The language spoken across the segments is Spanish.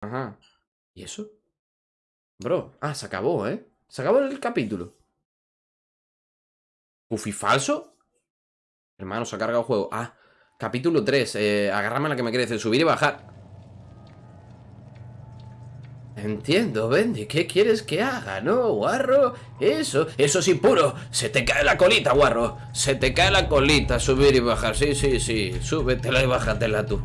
Ajá. ¿Y eso? Bro, ah, se acabó, ¿eh? Se acabó el capítulo. ¿Puffy falso? Hermano, se ha cargado el juego. Ah, capítulo 3. Eh, la que me crece. Subir y bajar. Entiendo, Bendy. ¿Qué quieres que haga, no, guarro? Eso, eso es impuro. Se te cae la colita, guarro. Se te cae la colita. Subir y bajar. Sí, sí, sí. Súbetela y bájatela tú.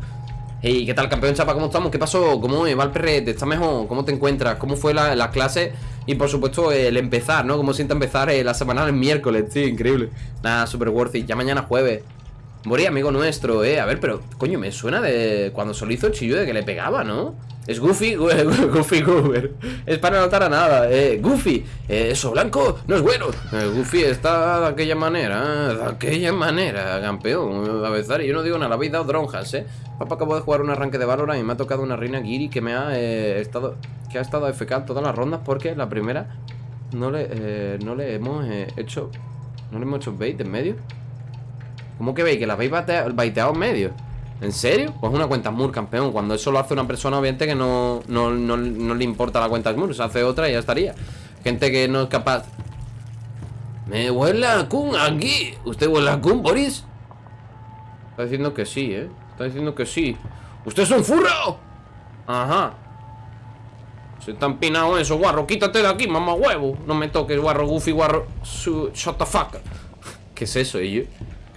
Hey, ¿qué tal, campeón chapa? ¿Cómo estamos? ¿Qué pasó? ¿Cómo va el perrete? ¿Estás mejor? ¿Cómo te encuentras? ¿Cómo fue la, la clase? Y por supuesto, el empezar, ¿no? ¿Cómo siente empezar eh, la semana el miércoles? Sí, increíble. Nada, super worth it. Ya mañana jueves. Morí, amigo nuestro, eh. A ver, pero, coño, me suena de cuando solo hizo el chillo de que le pegaba, ¿no? Es Goofy, Goofy Goober. Es para notar a nada. Eh, Goofy, eh, eso blanco no es bueno. Eh, Goofy está de aquella manera, de aquella manera, campeón. A veces yo no digo nada, habéis dado dronjas, eh. Papá acabo de jugar un arranque de Valorant y me ha tocado una reina Giri que me ha estado. que ha estado FK todas las rondas porque la primera no le, no le hemos hecho. No le hemos hecho bait en medio. ¿Cómo que veis? Que la habéis baiteado en medio. ¿En serio? Pues una cuenta Smur, campeón Cuando eso lo hace una persona, obviamente que no, no, le importa la cuenta Smur Se hace otra y ya estaría Gente que no es capaz Me huele a Kun aquí ¿Usted huele a Kun, Boris? Está diciendo que sí, ¿eh? Está diciendo que sí ¡Usted es un furro! Ajá Se está empinado eso, guarro Quítate de aquí, mamá huevo No me toques, guarro, goofy, guarro Shut the fuck ¿Qué es eso, ello?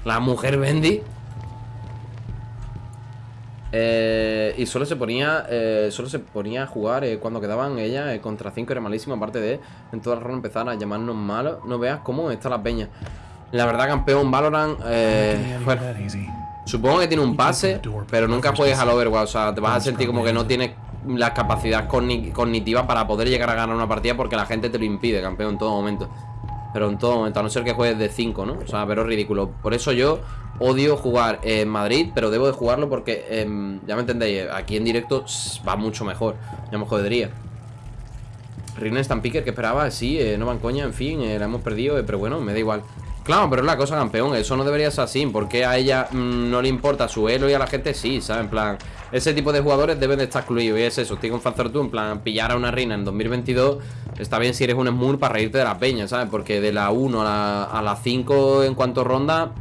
La mujer Bendy. Eh, y solo se ponía eh, Solo se ponía a jugar eh, cuando quedaban ella contra 5 era malísimo Aparte de en toda la ronda empezar a llamarnos malos. No veas cómo está la peña. La verdad campeón Valorant bueno, Supongo que tiene un pase Pero nunca juegues al Overwatch O sea, te vas a sentir como que no tienes la capacidad cognitiva para poder llegar a ganar una partida Porque la gente te lo impide, campeón, en todo momento pero en todo momento, a no ser que juegues de 5, ¿no? O sea, pero es ridículo. Por eso yo odio jugar en Madrid Pero debo de jugarlo porque, em, ya me entendéis Aquí en directo va mucho mejor. Ya me jodería. Rina Picker que esperaba, sí, eh, no van coña En fin, eh, la hemos perdido, eh, pero bueno, me da igual Claro, pero es la cosa, campeón Eso no debería ser así Porque a ella mm, no le importa su elo y a la gente sí, ¿sabes? En plan, ese tipo de jugadores deben de estar excluidos Y es eso, estoy con Fanzer tú En plan, pillar a una reina en 2022 Está bien si eres un Smur para reírte de la peña, ¿sabes? Porque de la 1 a la, 5 en cuanto ronda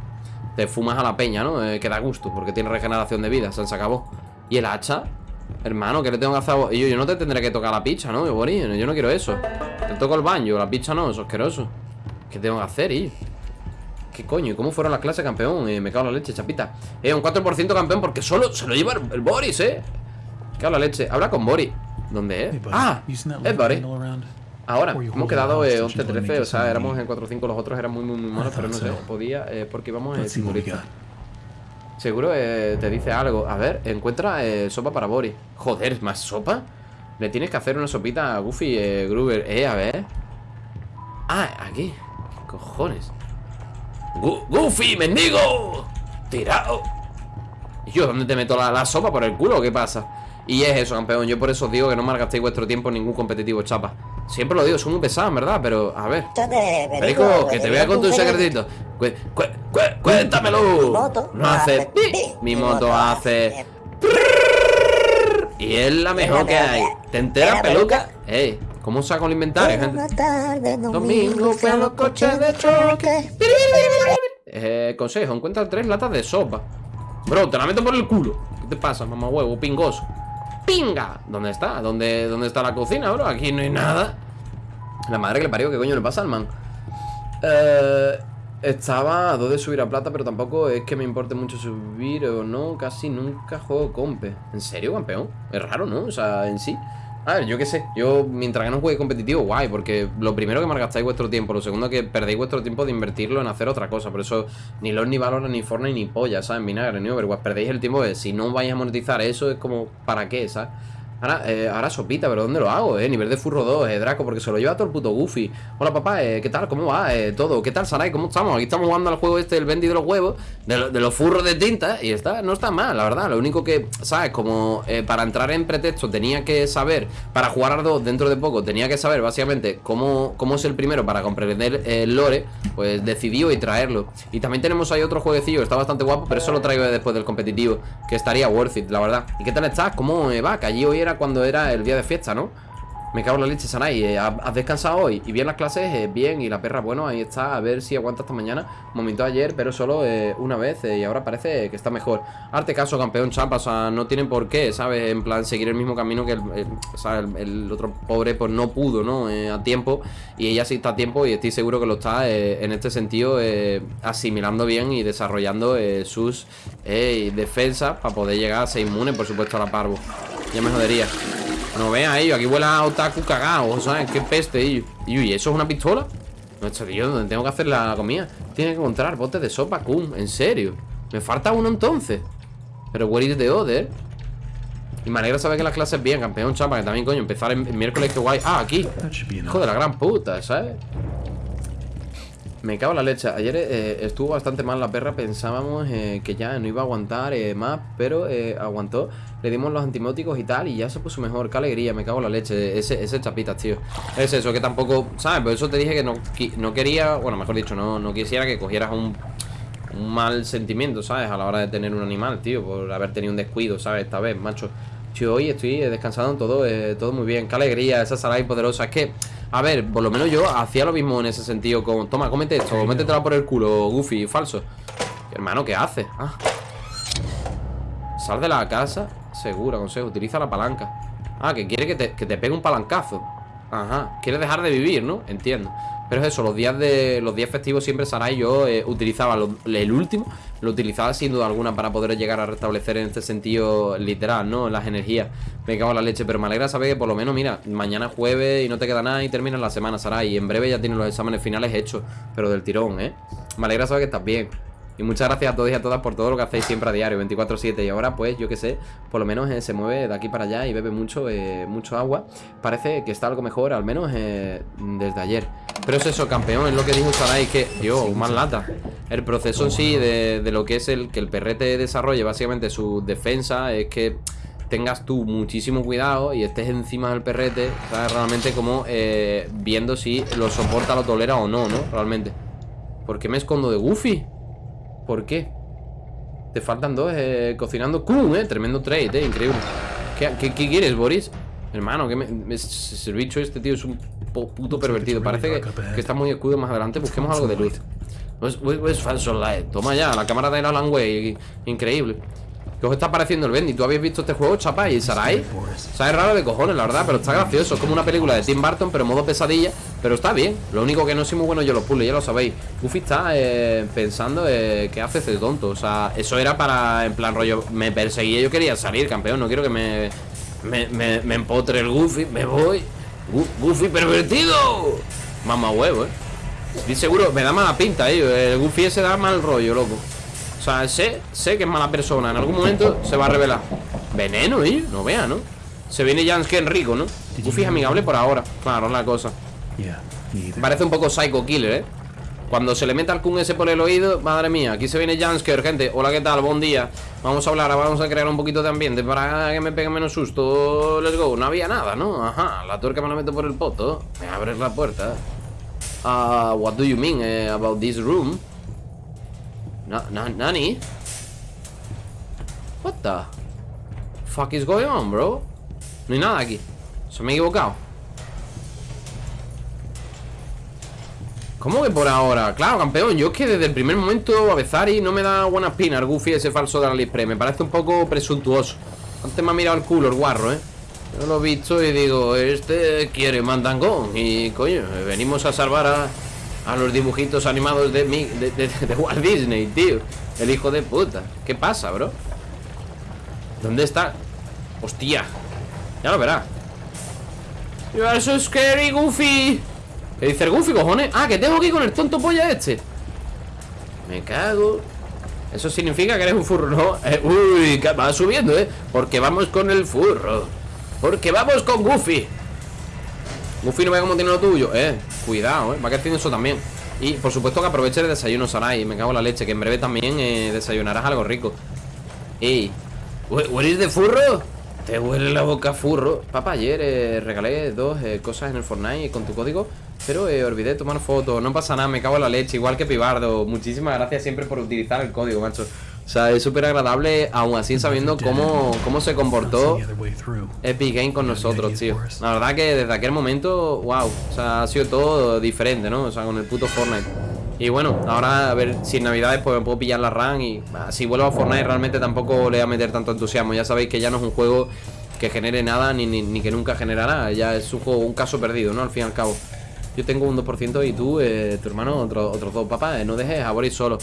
Te fumas a la peña, ¿no? Eh, que da gusto Porque tiene regeneración de vida, se acabó ¿Y el hacha? Hermano, ¿qué le tengo que hacer Yo, yo no te tendré que tocar la picha, ¿no? Yo, yo no quiero eso Te toco el baño, la picha no, eso es asqueroso ¿Qué tengo que hacer, y? ¿Qué coño? ¿Y cómo fueron las clases, campeón? Eh, me cago en la leche, chapita. Eh, un 4% campeón porque solo se lo lleva el, Boris, eh. Me cago en la leche. Habla con Boris ¿Dónde es? ah, es Boris Ahora, hemos quedado 11-13 eh, O sea, éramos en 4-5 Los otros eran muy, muy, muy malos Pero no sé, podía eh, Porque íbamos en simulista Seguro eh, te dice algo. A ver, encuentra eh, sopa para Boris Joder, ¿más sopa? Le tienes que hacer una sopita a Goofy, eh, Gruber. Eh, a ver. Ah, aquí. ¿Qué cojones? ¡Goofy, mendigo! ¡Tirado! ¿Y yo dónde te meto la, sopa por el culo? ¿Qué pasa? Y es eso, campeón Yo por eso os digo que no malgastéis vuestro tiempo en ningún competitivo, chapa Siempre lo digo, son muy pesados, ¿verdad? Pero, a ver Perico, que te vea con tu secretito Cuéntamelo No hace Mi moto hace Y es la mejor que hay ¿Te enteras, peluca? Ey ¿Cómo saco el inventario, gente? domingo fue a los coches de choque. Eh, consejo, encuentra tres latas de sopa. Bro, te la meto por el culo. ¿Qué te pasa, mamá huevo? Pingoso. ¡Pinga! ¿Dónde está? ¿Dónde, ¿Dónde está la cocina, bro? Aquí no hay nada. La madre que le parió, ¿qué coño le pasa al man? Eh, estaba a dos de subir a plata, pero tampoco es que me importe mucho subir o no. Casi nunca juego compe. ¿En serio, campeón? Es raro, ¿no? O sea, en sí. A ver, yo qué sé, yo mientras que no juegue competitivo, guay, porque lo primero que malgastáis vuestro tiempo, lo segundo que perdéis vuestro tiempo de invertirlo en hacer otra cosa, por eso ni LOL, ni Valorant, ni Fortnite, ni polla, ¿sabes? Vinagre, ni Overwatch, perdéis el tiempo de si no vais a monetizar eso es como, ¿para qué, sabes? Ahora, eh, ahora sopita, pero ¿dónde lo hago, eh? Nivel de furro 2, eh, Draco, porque se lo lleva todo el puto Goofy. Hola, papá, eh, ¿qué tal? ¿Cómo va? Eh, todo. ¿Qué tal, Sarai? ¿Cómo estamos? Aquí estamos jugando al juego este, el Bendy de los huevos, de, los furros de tinta, y está, no está mal, la verdad. Lo único que, ¿sabes? Como para entrar en pretexto tenía que saber, para jugar a dos dentro de poco, tenía que saber básicamente cómo, cómo es el primero para comprender el lore, pues decidió y traerlo. Y también tenemos ahí otro jueguecillo, está bastante guapo, pero eso lo traigo después del competitivo, que estaría worth it, la verdad. ¿Y qué tal estás? ¿Cómo va? Que allí hoy era cuando era el día de fiesta, ¿no? Me cago en la leche, Sanai. Eh, ¿Has descansado hoy? ¿Y bien las clases? Eh, bien. Y la perra, bueno, ahí está. A ver si aguanta hasta mañana. Momentó ayer, pero solo eh, una vez. y ahora parece que está mejor. Arte caso, campeón chapa. O sea, no tienen por qué, ¿sabes? En plan, seguir el mismo camino que el, el, otro pobre, pues no pudo, ¿no? a tiempo. Y ella sí está a tiempo y estoy seguro que lo está en este sentido asimilando bien y desarrollando sus defensas para poder llegar a ser inmune, por supuesto, a la parvo. Ya me jodería. No vean ellos, aquí huele a otaku cagado, ¿sabes? Qué peste ellos. ¿Y eso es una pistola? No, tío, ¿dónde tengo que hacer la comida? Tiene que encontrar botes de sopa, cum, en serio. Me falta uno entonces. Pero where is the other? Y me alegra saber que las clases bien, campeón, chapa, que también, coño, empezar el miércoles, que guay. Ah, aquí. Hijo de la gran puta, ¿sabes? Me cago en la leche. Ayer eh, estuvo bastante mal la perra. Pensábamos eh, que ya no iba a aguantar eh, más, pero aguantó. Le dimos los antimóticos y tal, y ya se puso mejor. Qué alegría, me cago en la leche. Ese, ese chapitas, tío. Es eso, que tampoco, ¿sabes? Por eso te dije que no, no quería, bueno, mejor dicho, no, no quisiera que cogieras un, un mal sentimiento, ¿sabes? A la hora de tener un animal, tío, por haber tenido un descuido, ¿sabes? Esta vez, macho. Tío, hoy estoy descansando en todo, todo muy bien. Qué alegría, esa salada poderosa. Es que a ver, por lo menos yo hacía lo mismo en ese sentido con... Toma, cómete esto, métetela por el culo, Goofy, falso Hermano, ¿qué hace? Ah. Sal de la casa Segura, consejo, utiliza la palanca Ah, que quiere que te, que te pegue un palancazo Ajá, quiere dejar de vivir, ¿no? Entiendo pero es eso, los días de los días festivos siempre Sarai yo eh, utilizaba el último, lo utilizaba sin duda alguna para poder llegar a restablecer en este sentido literal, ¿no? Las energías. Me cago en la leche, pero me alegra saber que por lo menos, mira, mañana jueves y no te queda nada y terminas la semana, Sarai. Y en breve ya tienes los exámenes finales hechos, pero del tirón, ¿eh? Me alegra saber que estás bien. Y muchas gracias a todos y a todas por todo lo que hacéis siempre a diario, 24-7. Y ahora, pues, yo que sé, por lo menos eh, se mueve de aquí para allá y bebe mucho, eh, mucho agua. Parece que está algo mejor, al menos eh, desde ayer. Pero es eso, campeón, es lo que dijo Sarai, que, yo, más lata. El proceso en sí de, lo que es el que el perrete desarrolle, básicamente su defensa, es que tengas tú muchísimo cuidado y estés encima del perrete, ¿sabes? Realmente como viendo si lo soporta, lo tolera o no, ¿no? Realmente. ¿Por qué me escondo de Goofy? ¿Por qué? Te faltan dos eh, cocinando. ¡Cum! Eh, tremendo trade, eh, increíble. ¿Qué, quieres, Boris? Hermano, que me, el bicho este, tío, es un puto pervertido. Parece que, está muy escudo más adelante. Busquemos algo de luz. Es falso light Toma ya, la cámara de Alan Way Increíble ¿Qué os está pareciendo el Bendy? ¿Tú habéis visto este juego, chapa? ¿Y Sarai? Sabe raro de cojones, la verdad, pero está gracioso. Es como una película de Tim Burton, pero en modo pesadilla Pero está bien. Lo único que no soy muy bueno yo los puzzles, ya lo sabéis. Goofy está eh, pensando eh, ¿Qué hace ese tonto? O sea, eso era para, en plan rollo Me perseguía, yo quería salir, campeón. No quiero que me, me, empotre el Goofy. Me voy. Goofy pervertido. Mamá huevo, eh. Estoy seguro, me da mala pinta, eh. El Goofy ese da mal rollo, loco o sea, sé, sé que es mala persona En algún momento se va a revelar Veneno, ¿eh? No vea, ¿no? Se viene Jansken rico, ¿no? Goofy es amigable por ahora Claro, es la cosa Parece un poco Psycho Killer, ¿eh? Cuando se le meta al Kun ese por el oído Madre mía, aquí se viene Jansker, gente Hola, ¿qué tal? Buen día Vamos a hablar, vamos a crear un poquito de ambiente Para que me pegue menos susto Let's go, no había nada, ¿no? Ajá, la tuerca me la meto por el poto Me abres la puerta uh, What do you mean eh, about this room? ¿Nani? What the fuck is going on, bro? No hay nada aquí Se me he equivocado ¿Cómo que por ahora? Claro, campeón, yo es que desde el primer momento Avezari no me da buena espina el Goofy ese falso de la Aliexpress Me parece un poco presuntuoso Antes me ha mirado el culo el guarro, ¿eh? Yo lo he visto y digo, este quiere mandangón Y coño, venimos a salvar a, a los dibujitos animados de, mi, de, Walt Disney, tío El hijo de puta ¿Qué pasa, bro? ¿Dónde está? Hostia Ya lo verá You are so scary, Goofy ¿Qué dice el Goofy, cojones? Ah, que tengo que ir con el tonto polla este Me cago Eso significa que eres un furro, ¿no? Eh, uy, va subiendo, ¿eh? Porque vamos con el furro Porque vamos con Goofy Goofy no ve cómo tiene lo tuyo Eh, cuidado, eh Va creciendo eso también. Y por supuesto que aproveche el desayuno Sarai Me cago en la leche Que en breve también eh, desayunarás algo rico. Ey ¿Hueles de furro? Te huele la boca furro Papá, ayer eh, regalé dos eh, cosas en el Fortnite con tu código Pero olvidé tomar fotos No pasa nada, me cago en la leche Igual que Pibardo. Muchísimas gracias siempre por utilizar el código, macho O sea, es súper agradable, aún así sabiendo cómo, cómo se comportó Epic Game con nosotros, tío. La verdad que desde aquel momento, wow, o sea, ha sido todo diferente, ¿no? O sea, con el puto Fortnite. Y bueno, ahora a ver si en Navidades pues me puedo pillar la RAM y si vuelvo a Fortnite realmente tampoco le voy a meter tanto entusiasmo. Ya sabéis que ya no es un juego que genere nada ni, ni, que nunca generará. Ya es un juego, un caso perdido, ¿no? Al fin y al cabo. Yo tengo un 2% y tú, eh, tu hermano, otro, otros dos. Papá, eh, no dejes a Boris solo.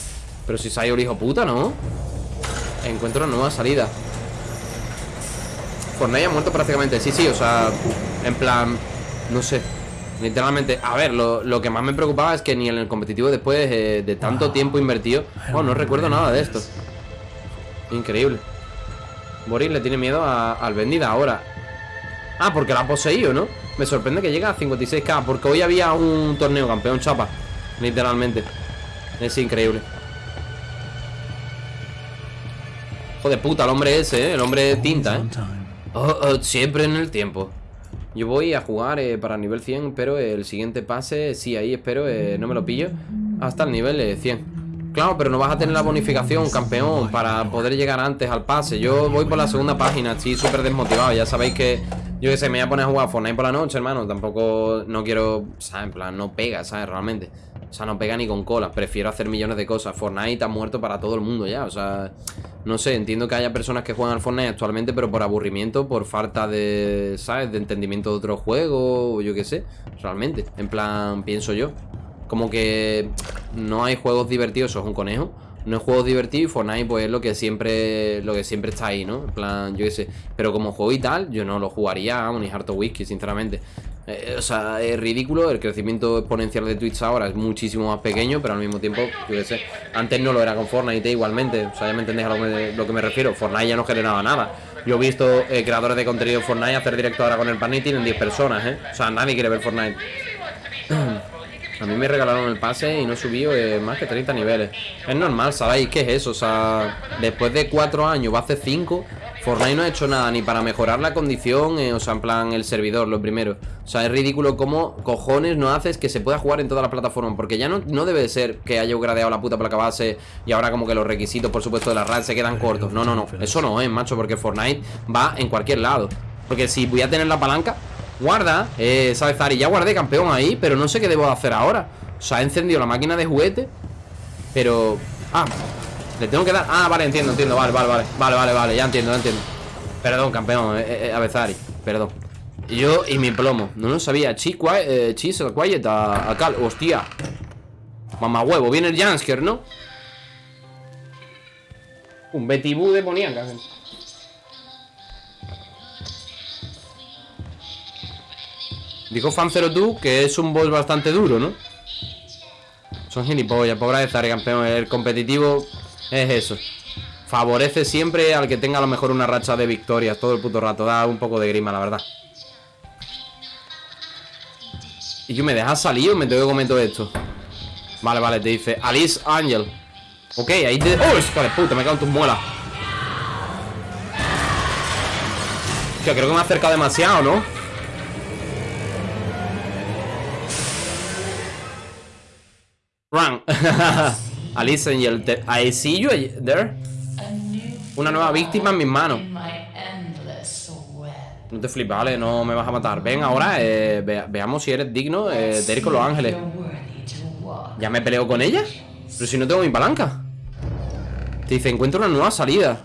Pero si el hijo puta, ¿no? Encuentro una nueva salida. Fortnite ha muerto prácticamente. Sí, sí, o sea, en plan No sé, literalmente A ver, lo, que más me preocupaba es que ni en el competitivo Después eh, de tanto tiempo invertido Oh, no recuerdo nada de esto. Increíble. Boris le tiene miedo al vendida ahora. Ah, porque la ha poseído, ¿no? Me sorprende que llegue a 56k Porque hoy había un torneo campeón chapa. Literalmente. Es increíble de puta el hombre ese, ¿eh? El hombre tinta, ¿eh? Oh, oh, siempre en el tiempo. Yo voy a jugar eh, para nivel 100 Pero el siguiente pase, sí, ahí espero eh, No me lo pillo Hasta el nivel 100 Claro, pero no vas a tener la bonificación, campeón Para poder llegar antes al pase. Yo voy por la segunda página, estoy súper desmotivado. Ya sabéis que, yo que sé, me voy a poner a jugar Fortnite por la noche, hermano. Tampoco, no quiero, sea, en plan, no pega, ¿sabes? Realmente O sea, no pega ni con cola Prefiero hacer millones de cosas Fortnite ha muerto para todo el mundo ya, o sea no sé, entiendo que haya personas que juegan al Fortnite actualmente, pero por aburrimiento, por falta de, ¿sabes? De entendimiento de otro juego, o yo qué sé, realmente. En plan, pienso yo. Como que no hay juegos divertidos, eso es un conejo. No hay juegos divertidos y Fortnite pues es lo que siempre lo que siempre está ahí, ¿no? En plan, yo qué sé. Pero como juego y tal, yo no lo jugaría, vamos, ni harto whisky, sinceramente. Eh, o sea, es ridículo, el crecimiento exponencial de Twitch ahora es muchísimo más pequeño, pero al mismo tiempo, yo antes no lo era con Fortnite igualmente, o sea, ya me entendéis a lo que me, refiero, Fortnite ya no generaba nada. Yo he visto eh, creadores de contenido Fortnite hacer directo ahora con el pan y tienen 10 personas, ¿eh? O sea, nadie quiere ver Fortnite. A mí me regalaron el pase y no subido eh, más que 30 niveles. Es normal, ¿sabéis qué es eso? O sea, después de 4 años, va a hacer 5 Fortnite no ha hecho nada ni para mejorar la condición, eh, o sea, en plan el servidor, lo primero. O sea, es ridículo cómo cojones no haces que se pueda jugar en todas las plataformas. Porque ya no, no debe ser que haya gradeado la puta placa base y ahora como que los requisitos, por supuesto, de la RAD se quedan cortos. No, no, no. Eso no es, macho, porque Fortnite va en cualquier lado. Porque si voy a tener la palanca, guarda, eh, ¿sabes, Zari? Ya guardé campeón ahí, pero no sé qué debo hacer ahora. O sea, he encendido la máquina de juguete, pero... Ah, le tengo que dar... Ah, vale, entiendo, entiendo Vale, vale, vale Vale, vale, vale Ya entiendo, ya entiendo. Perdón, campeón eh, eh, Avezari Perdón. Yo y mi plomo No lo sabía Chi, eh, Chis, quiet a, a Cal Hostia. Mamá huevo Viene el Jansker, ¿no? Un Betibú demoníaca Dijo Fancero tú que es un boss bastante duro, ¿no? Son gilipollas, pobre de Zari, campeón El competitivo es eso. Favorece siempre al que tenga a lo mejor una racha de victorias todo el puto rato. Da un poco de grima, la verdad. ¿Y que me dejas salir o me tengo que comer todo esto? Vale, vale, te dice Alice Angel Ok, ahí te... ¡Oh, hijo de puta! Me cago en tus muelas creo que me ha acercado demasiado, ¿no? Run Alice Angel I see you there. Una nueva víctima en mis manos. No te flipes, vale, no me vas a matar. Ven ahora, eh, veamos si eres digno eh, de ir con los ángeles. ¿Ya me peleo con ella? Pero si no tengo mi palanca. Te dice, encuentro una nueva salida.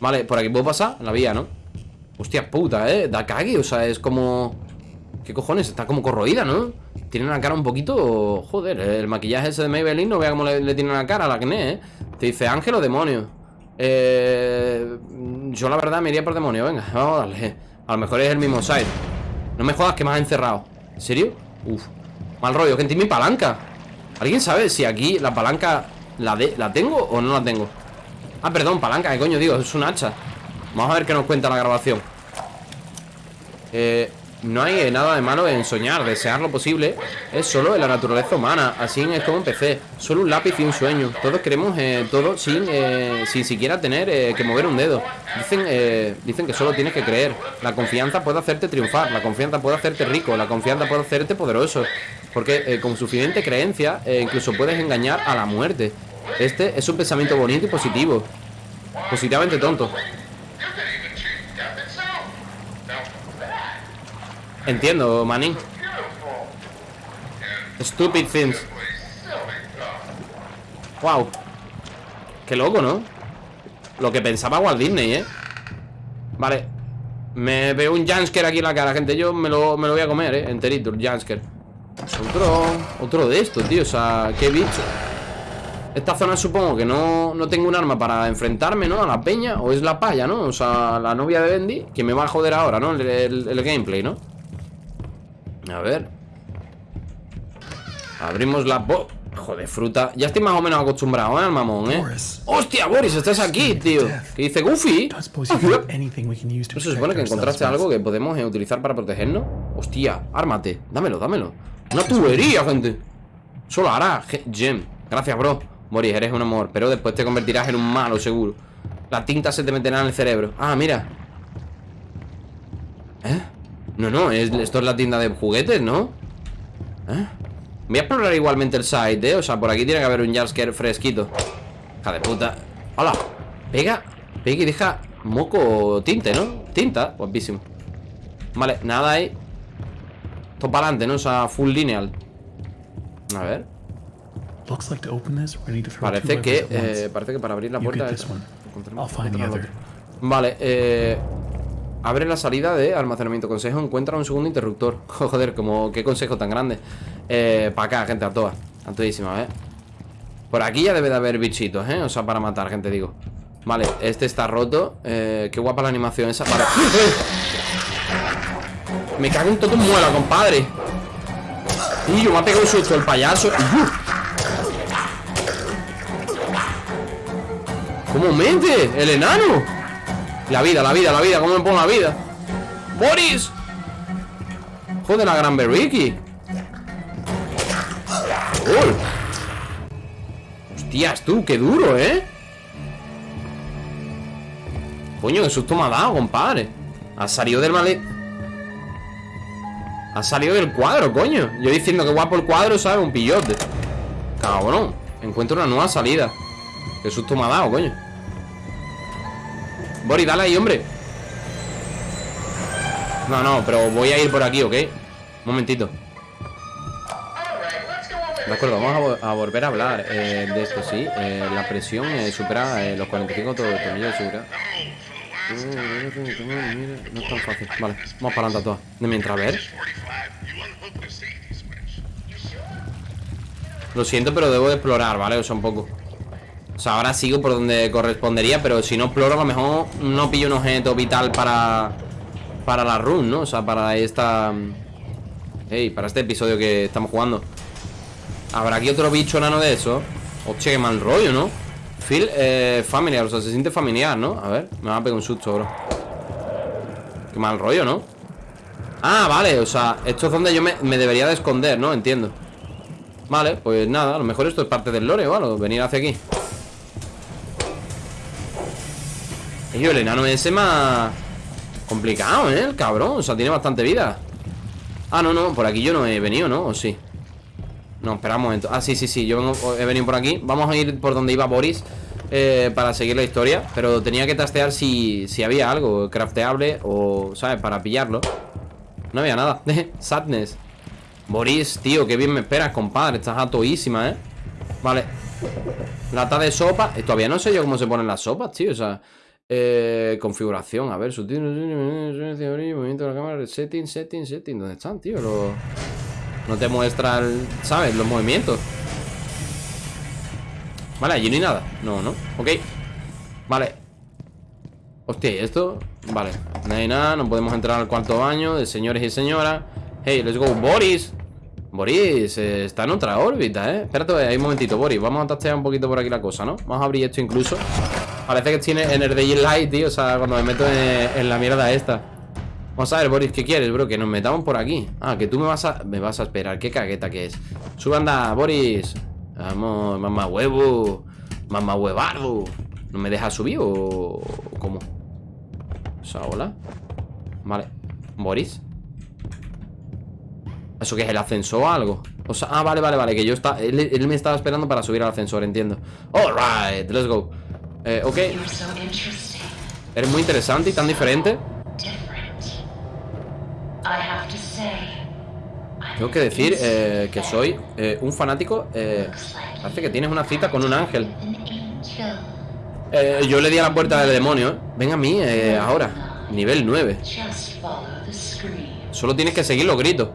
Vale, por aquí puedo pasar La vía, ¿no? Hostia puta, eh Da cague, o sea, es como... ¿Qué cojones? Está como corroída, ¿no? Tiene la cara un poquito... Joder, el maquillaje ese de Maybelline No vea cómo le, tiene la cara a la acné, ¿eh? Te dice ángel o demonio Eh... Yo la verdad me iría por demonio Venga, vamos a darle A lo mejor es el mismo side No me jodas que me has encerrado ¿En serio? Uf Mal rollo, gente, mi palanca ¿Alguien sabe si aquí la palanca la, de, la tengo o no la tengo? Ah, perdón, palanca, ¿qué coño digo? Es un hacha Vamos a ver qué nos cuenta la grabación Eh... No hay nada de malo en soñar, desear lo posible. Es solo en la naturaleza humana. Así es como empecé. Solo un lápiz y un sueño. Todos queremos eh, todo sin, eh, sin siquiera tener eh, que mover un dedo. Dicen, eh, dicen que solo tienes que creer. La confianza puede hacerte triunfar. La confianza puede hacerte rico. La confianza puede hacerte poderoso. Porque con suficiente creencia Incluso puedes engañar a la muerte. Este es un pensamiento bonito y positivo. Positivamente tonto. Entiendo, Manning. Stupid things. Wow. Qué loco, ¿no? Lo que pensaba Walt Disney, ¿eh? Vale. Me veo un Jansker aquí en la cara, gente. Yo me lo, me lo voy a comer, ¿eh? Enterito, el Jansker. Otro, otro de estos, tío. O sea, qué bicho. Esta zona supongo que no, no tengo un arma para enfrentarme, ¿no? A la peña. O es la paya, ¿no? O sea, la novia de Bendy. Que me va a joder ahora, ¿no? el gameplay, ¿no? A ver Abrimos la... Joder, fruta Ya estoy más o menos acostumbrado, ¿eh? Al mamón, ¿eh? ¡Hostia, Boris! Estás aquí, tío ¿Qué dice Goofy? ¿No se supone que encontraste algo que podemos eh, utilizar para protegernos? Hostia, ármate Dámelo, dámelo Una tubería, gente Solo hará Gem Gracias, bro Boris, eres un amor Pero después te convertirás en un malo, seguro La tinta se te meterá en el cerebro Ah, mira ¿Eh? No, no, esto es la tienda de juguetes, ¿no? ¿Eh? Voy a explorar igualmente el site, ¿eh? O sea, por aquí tiene que haber un Jasker fresquito. Hija de puta. ¡Hola! Pega, pega y deja moco tinte, ¿no? Tinta, guapísimo. Vale, nada ahí. Esto para adelante, ¿no? O sea, full lineal. A ver. Parece que, eh, parece que para abrir la puerta Vale, eh Abre la salida de almacenamiento. Consejo Encuentra un segundo interruptor. Joder, como qué consejo tan grande. Eh, Para acá, gente, a todas A ¿eh? Por aquí ya debe de haber bichitos, ¿eh? O sea, para matar, gente, digo. Vale, este está roto. Eh, Qué guapa la animación esa para... Me cago en todo muela, compadre. Y yo me ha pegado un susto el payaso. ¿Cómo mente? El enano la vida, la vida, la vida, ¿cómo me pongo la vida? ¡Boris! Joder, la gran Berriki Hostias, tú, qué duro, ¿eh? Coño, qué susto me ha dado, compadre Ha salido del mal... Ha salido del cuadro, coño Yo diciendo que guapo el cuadro, ¿sabes? Un pillote Cabrón Encuentro una nueva salida Qué susto me ha dado, coño Bori, dale ahí, hombre. No, no, pero voy a ir por aquí, ¿ok? Un momentito. De acuerdo, vamos a, volver a hablar eh, de esto, sí. Eh, La presión eh, supera los 45 tornillos de seguridad No es tan fácil. Vale, vamos para adelante todas De mientras, a ver. Lo siento, pero debo de explorar, ¿vale? O sea, un poco o sea, ahora sigo por donde correspondería Pero si no exploro, a lo mejor no pillo un objeto vital para Para la run, ¿no? O sea, para esta Hey, para este episodio que estamos jugando ¿Habrá aquí otro bicho enano de eso? Hostia, qué mal rollo, ¿no? Feel eh, familiar, o sea, se siente familiar, ¿no? A ver, me va a pegar un susto, bro Qué mal rollo, ¿no? Ah, vale, o sea, esto es donde yo me, me debería de esconder, ¿no? Entiendo Vale, pues nada, a lo mejor esto es parte del lore, ¿vale? Venir hacia aquí Y el enano ese más complicado, ¿eh? El cabrón, o sea, tiene bastante vida Ah, no, no, por aquí yo no he venido, ¿no? ¿O sí? No, espera un momento Ah, sí, sí, sí, yo he venido por aquí Vamos a ir por donde iba Boris eh, Para seguir la historia Pero tenía que tastear si, si había algo crafteable O, ¿sabes? Para pillarlo No había nada Sadness Boris, tío, qué bien me esperas, compadre Estás atoísima, ¿eh? Vale Lata de sopa y Todavía no sé yo cómo se ponen las sopas, tío O sea eh, configuración, a ver, sutil, movimiento de la cámara, setting, setting, setting. ¿Dónde están, tío? No te muestra, ¿sabes? Los movimientos. Vale, allí no hay nada. No, no. Ok. Vale. Hostia, ¿y esto? Vale. No hay nada, no podemos entrar al cuarto baño de señores y señoras. Hey, let's go, Boris. Boris eh, está en otra órbita, ¿eh? Espérate, hay un momentito, Boris Vamos a tastear un poquito por aquí la cosa, ¿no? Vamos a abrir esto incluso Parece que tiene en el tío O sea, cuando me meto en, la mierda esta Vamos a ver, Boris, ¿qué quieres, bro? Que nos metamos por aquí Ah, que tú me vas a... Me vas a esperar Qué cagueta que es Sube, anda, Boris Vamos, mamá huevo Mamá huevardo ¿No me dejas subir o cómo? O sea, hola Vale Boris ¿Eso qué es el ascensor o algo? O sea, ah, vale, vale, vale, que yo está, él, él me estaba esperando para subir al ascensor, entiendo. Alright, let's go. Eh, ok. Eres muy interesante y tan diferente. Tengo que decir eh, que soy eh, un fanático. Eh, parece que tienes una cita con un ángel. yo le di a la puerta del demonio. Ven a mí ahora. Nivel 9. Just follow the scream. Solo tienes que seguir los gritos.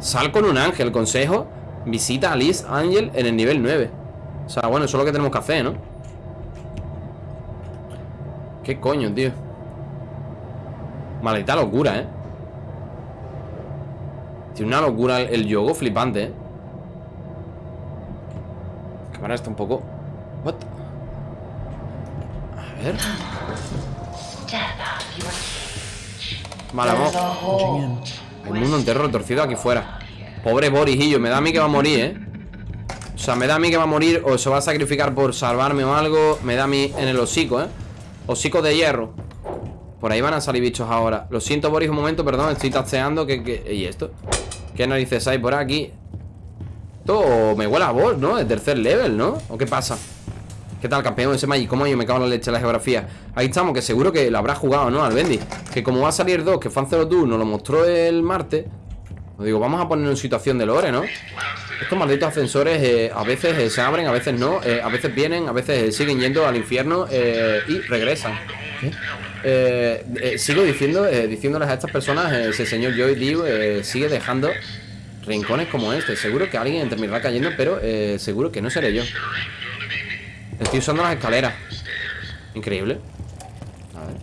Sal con un ángel, consejo. Visita a Liz Ángel en el nivel 9. O sea, bueno, eso es lo que tenemos que hacer, ¿no? ¿Qué coño, tío? Maldita locura, ¿eh? Tiene una locura el, el yogo flipante, ¿eh? La cámara está un poco... What? A ver... Vale, vamos. Un mundo entero retorcido aquí fuera. Pobre Borijillo, me da a mí que va a morir, ¿eh? O sea, me da a mí que va a morir o se va a sacrificar por salvarme o algo. Me da a mí en el hocico, ¿eh? Hocico de hierro. Por ahí van a salir bichos ahora. Lo siento, Boris, un momento, perdón. Estoy tasteando. que, que... ¿Y esto? ¿Qué narices hay por aquí? Esto me huele a vos, ¿no? De tercer level, ¿no? ¿O qué pasa? ¿Qué tal, campeón? Ese Magic, ¿cómo yo me cago en la leche la geografía? Ahí estamos, que seguro que lo habrá jugado, ¿no? Al Bendy Que como va a salir dos, que Fan 02 nos lo mostró el martes digo, vamos a poner en situación de lore, ¿no? Estos malditos ascensores eh, a veces eh, se abren, a veces no eh, A veces vienen, a veces siguen yendo al infierno Y regresan. Sigo diciendo, diciéndoles a estas personas Ese señor Joy Liu sigue dejando rincones como este. Seguro que alguien terminará cayendo Pero seguro que no seré yo. Estoy usando las escaleras. Increíble. A ver.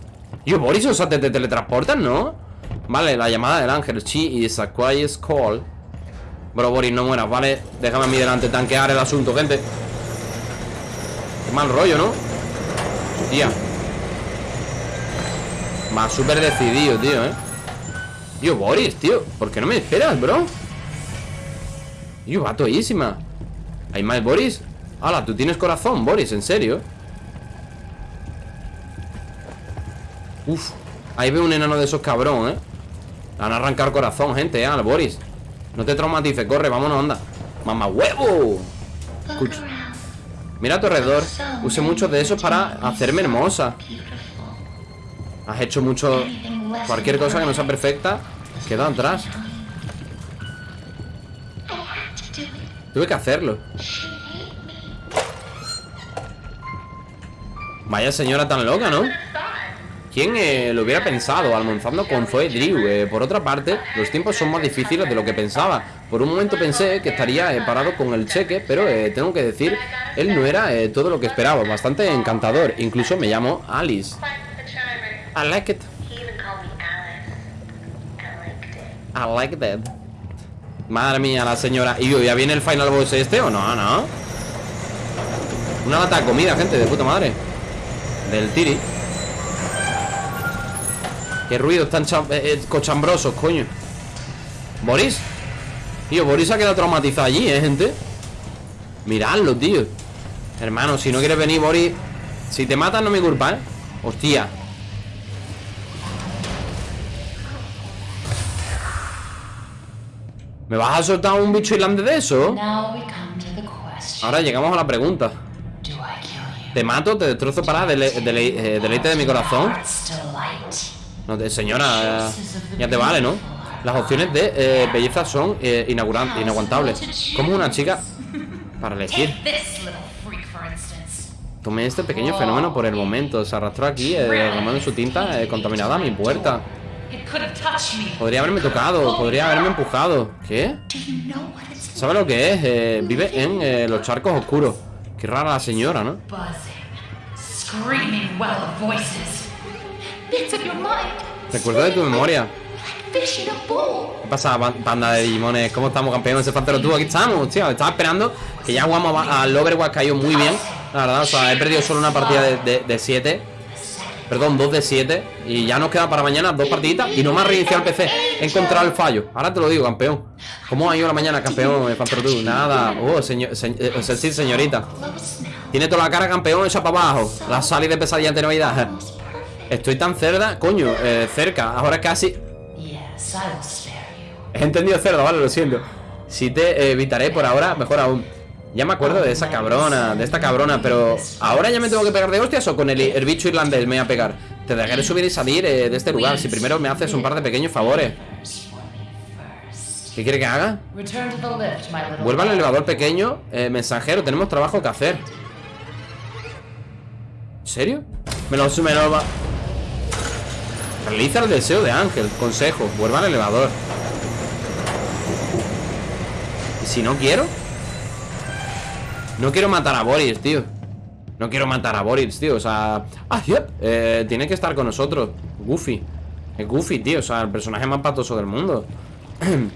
Yo, Boris, o sea, te, te teletransportan, ¿no? Vale, la llamada del ángel She is a quiet call Bro, Boris, no mueras, ¿vale? Déjame a mí delante tanquear el asunto, gente Qué mal rollo, ¿no? Tía Va súper decidido, tío, ¿eh? Yo, Boris, tío ¿Por qué no me esperas, bro? Yo, va toísima ¿Hay más Boris? Hala, tú tienes corazón, Boris, ¿en serio? Uf Ahí veo un enano de esos cabrón, ¿eh? Le Van a arrancar corazón, gente, ¿eh? Al Boris No te traumatices, corre, vámonos, anda ¡Mamá huevo! Escucha. Mira a tu alrededor Use muchos de esos para hacerme hermosa. Has hecho mucho... Cualquier cosa que no sea perfecta Queda atrás. Tuve que hacerlo. Vaya señora tan loca, ¿no? ¿Quién eh, lo hubiera pensado almorzando con Zoe Drew? Eh, por otra parte, los tiempos son más difíciles de lo que pensaba. Por un momento pensé que estaría eh, parado con el cheque, pero tengo que decir, él no era todo lo que esperaba. Bastante encantador. Incluso me llamo Alice. I like it. I like that. Madre mía, la señora. ¿Y yo, ya viene el final boss este o no? No. Una lata de comida, gente, de puta madre. Del tiri. Qué ruidos tan eh, eh, cochambrosos, coño. ¿Boris? Tío, Boris ha quedado traumatizado allí, ¿eh, gente? Miradlo, tío. Hermano, si no quieres venir, Boris. Si te matan, no me culpa, ¿eh? Hostia. ¿Me vas a soltar un bicho irlandés de eso? Ahora llegamos a la pregunta. Te mato, te destrozo para dele- dele- eh, deleite de mi corazón. No, te- señora, ya te vale, ¿no? Las opciones de eh, belleza son eh, inaguantables. Como una chica para elegir. Tomé este pequeño fenómeno por el momento. Se arrastró aquí, eh, su tinta eh, contaminada a mi puerta. Podría haberme tocado, podría haberme empujado. ¿Qué? ¿Sabe lo que es? Eh, vive en los charcos oscuros. Qué rara la señora, ¿no? Recuerdo de tu memoria. ¿Qué pasa, ban- banda de Digimones? ¿Cómo estamos, campeones? Ese Pantero tú, aquí estamos, tío. Estaba esperando que ya jugamos al Overwatch, que ha ido muy bien. La verdad, o sea, he perdido solo una partida de 7. Perdón, dos de 7. Y ya nos queda para mañana dos partiditas. Y no me ha reiniciado el PC. He encontrado el fallo. Ahora te lo digo, campeón. ¿Cómo ha ido la mañana, campeón? Pantero tú. Nada. Oh, señor, se- eh, señorita. Tiene toda la cara, campeón, esa para abajo. La salida de pesadilla de Navidad. Estoy tan cerda, coño, eh, cerca. Ahora casi. He entendido cerdo, vale, lo siento. Si te evitaré por ahora, mejor aún. Ya me acuerdo de esa cabrona, de esta cabrona, pero ¿ahora ya me tengo que pegar de hostias o con el, el bicho irlandés me voy a pegar? Te dejaré subir y salir eh, de este lugar si primero me haces un par de pequeños favores. ¿Qué quiere que haga? Vuelva al elevador pequeño, eh, mensajero, tenemos trabajo que hacer. ¿En serio? Me lo, me lo va. Realiza el deseo de Ángel. Consejo, vuelva al elevador. ¿Y si no quiero? No quiero matar a Boris, tío. No quiero matar a Boris, tío. O sea. Ah, yep. Eh, tiene que estar con nosotros. Goofy. Es Goofy, tío. O sea, el personaje más patoso del mundo.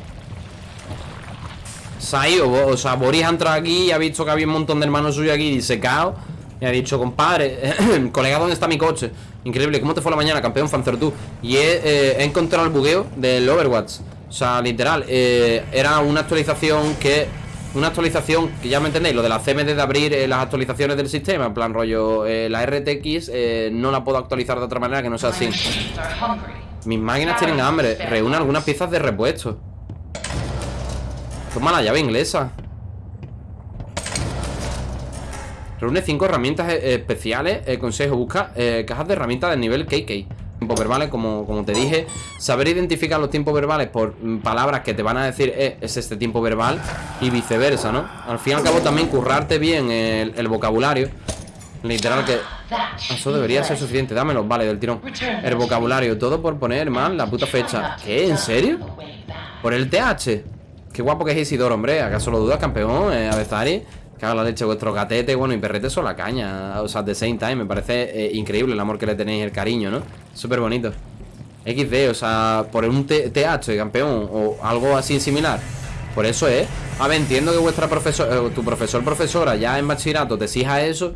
Sai, o, o sea, Boris ha entrado aquí y ha visto que había un montón de hermanos suyos aquí disecados. Y ha dicho, compadre, colega, ¿dónde está mi coche? Increíble, ¿cómo te fue la mañana, campeón Fanzer tú? Y he, eh, he encontrado el bugueo del Overwatch. O sea, literal, eh, era una actualización que. Una actualización que ya me entendéis, lo de la CMD de abrir eh, las actualizaciones del sistema, en plan rollo, la RTX no la puedo actualizar de otra manera que no sea así. Mis máquinas tienen hambre, reúne algunas piezas de repuesto. Toma la llave inglesa. Reúne cinco herramientas eh, especiales. Eh, consejo, busca eh, cajas de herramientas del nivel KK. Tiempos verbales, como, como te dije. Saber identificar los tiempos verbales por mm, palabras que te van a decir eh, es este tiempo verbal y viceversa, ¿no? Al fin y al cabo también currarte bien el, el vocabulario. Literal que eso debería ser suficiente. Dámelo, vale, del tirón. El vocabulario, todo por poner mal la puta fecha. ¿Qué? ¿En serio? ¿Por el TH? Qué guapo que es Isidoro, hombre. ¿Acaso lo dudas, campeón? Eh, Avezari. Cago en la leche, vuestro gatete, bueno, y perrete son la caña. O sea, the same time. Me parece eh, increíble el amor que le tenéis, el cariño, ¿no? Súper bonito. XD, o sea, por un TH, campeón, o algo así similar. Por eso es. A ver, entiendo que vuestra profesora, eh, tu profesor, profesora, ya en bachillerato te exija eso.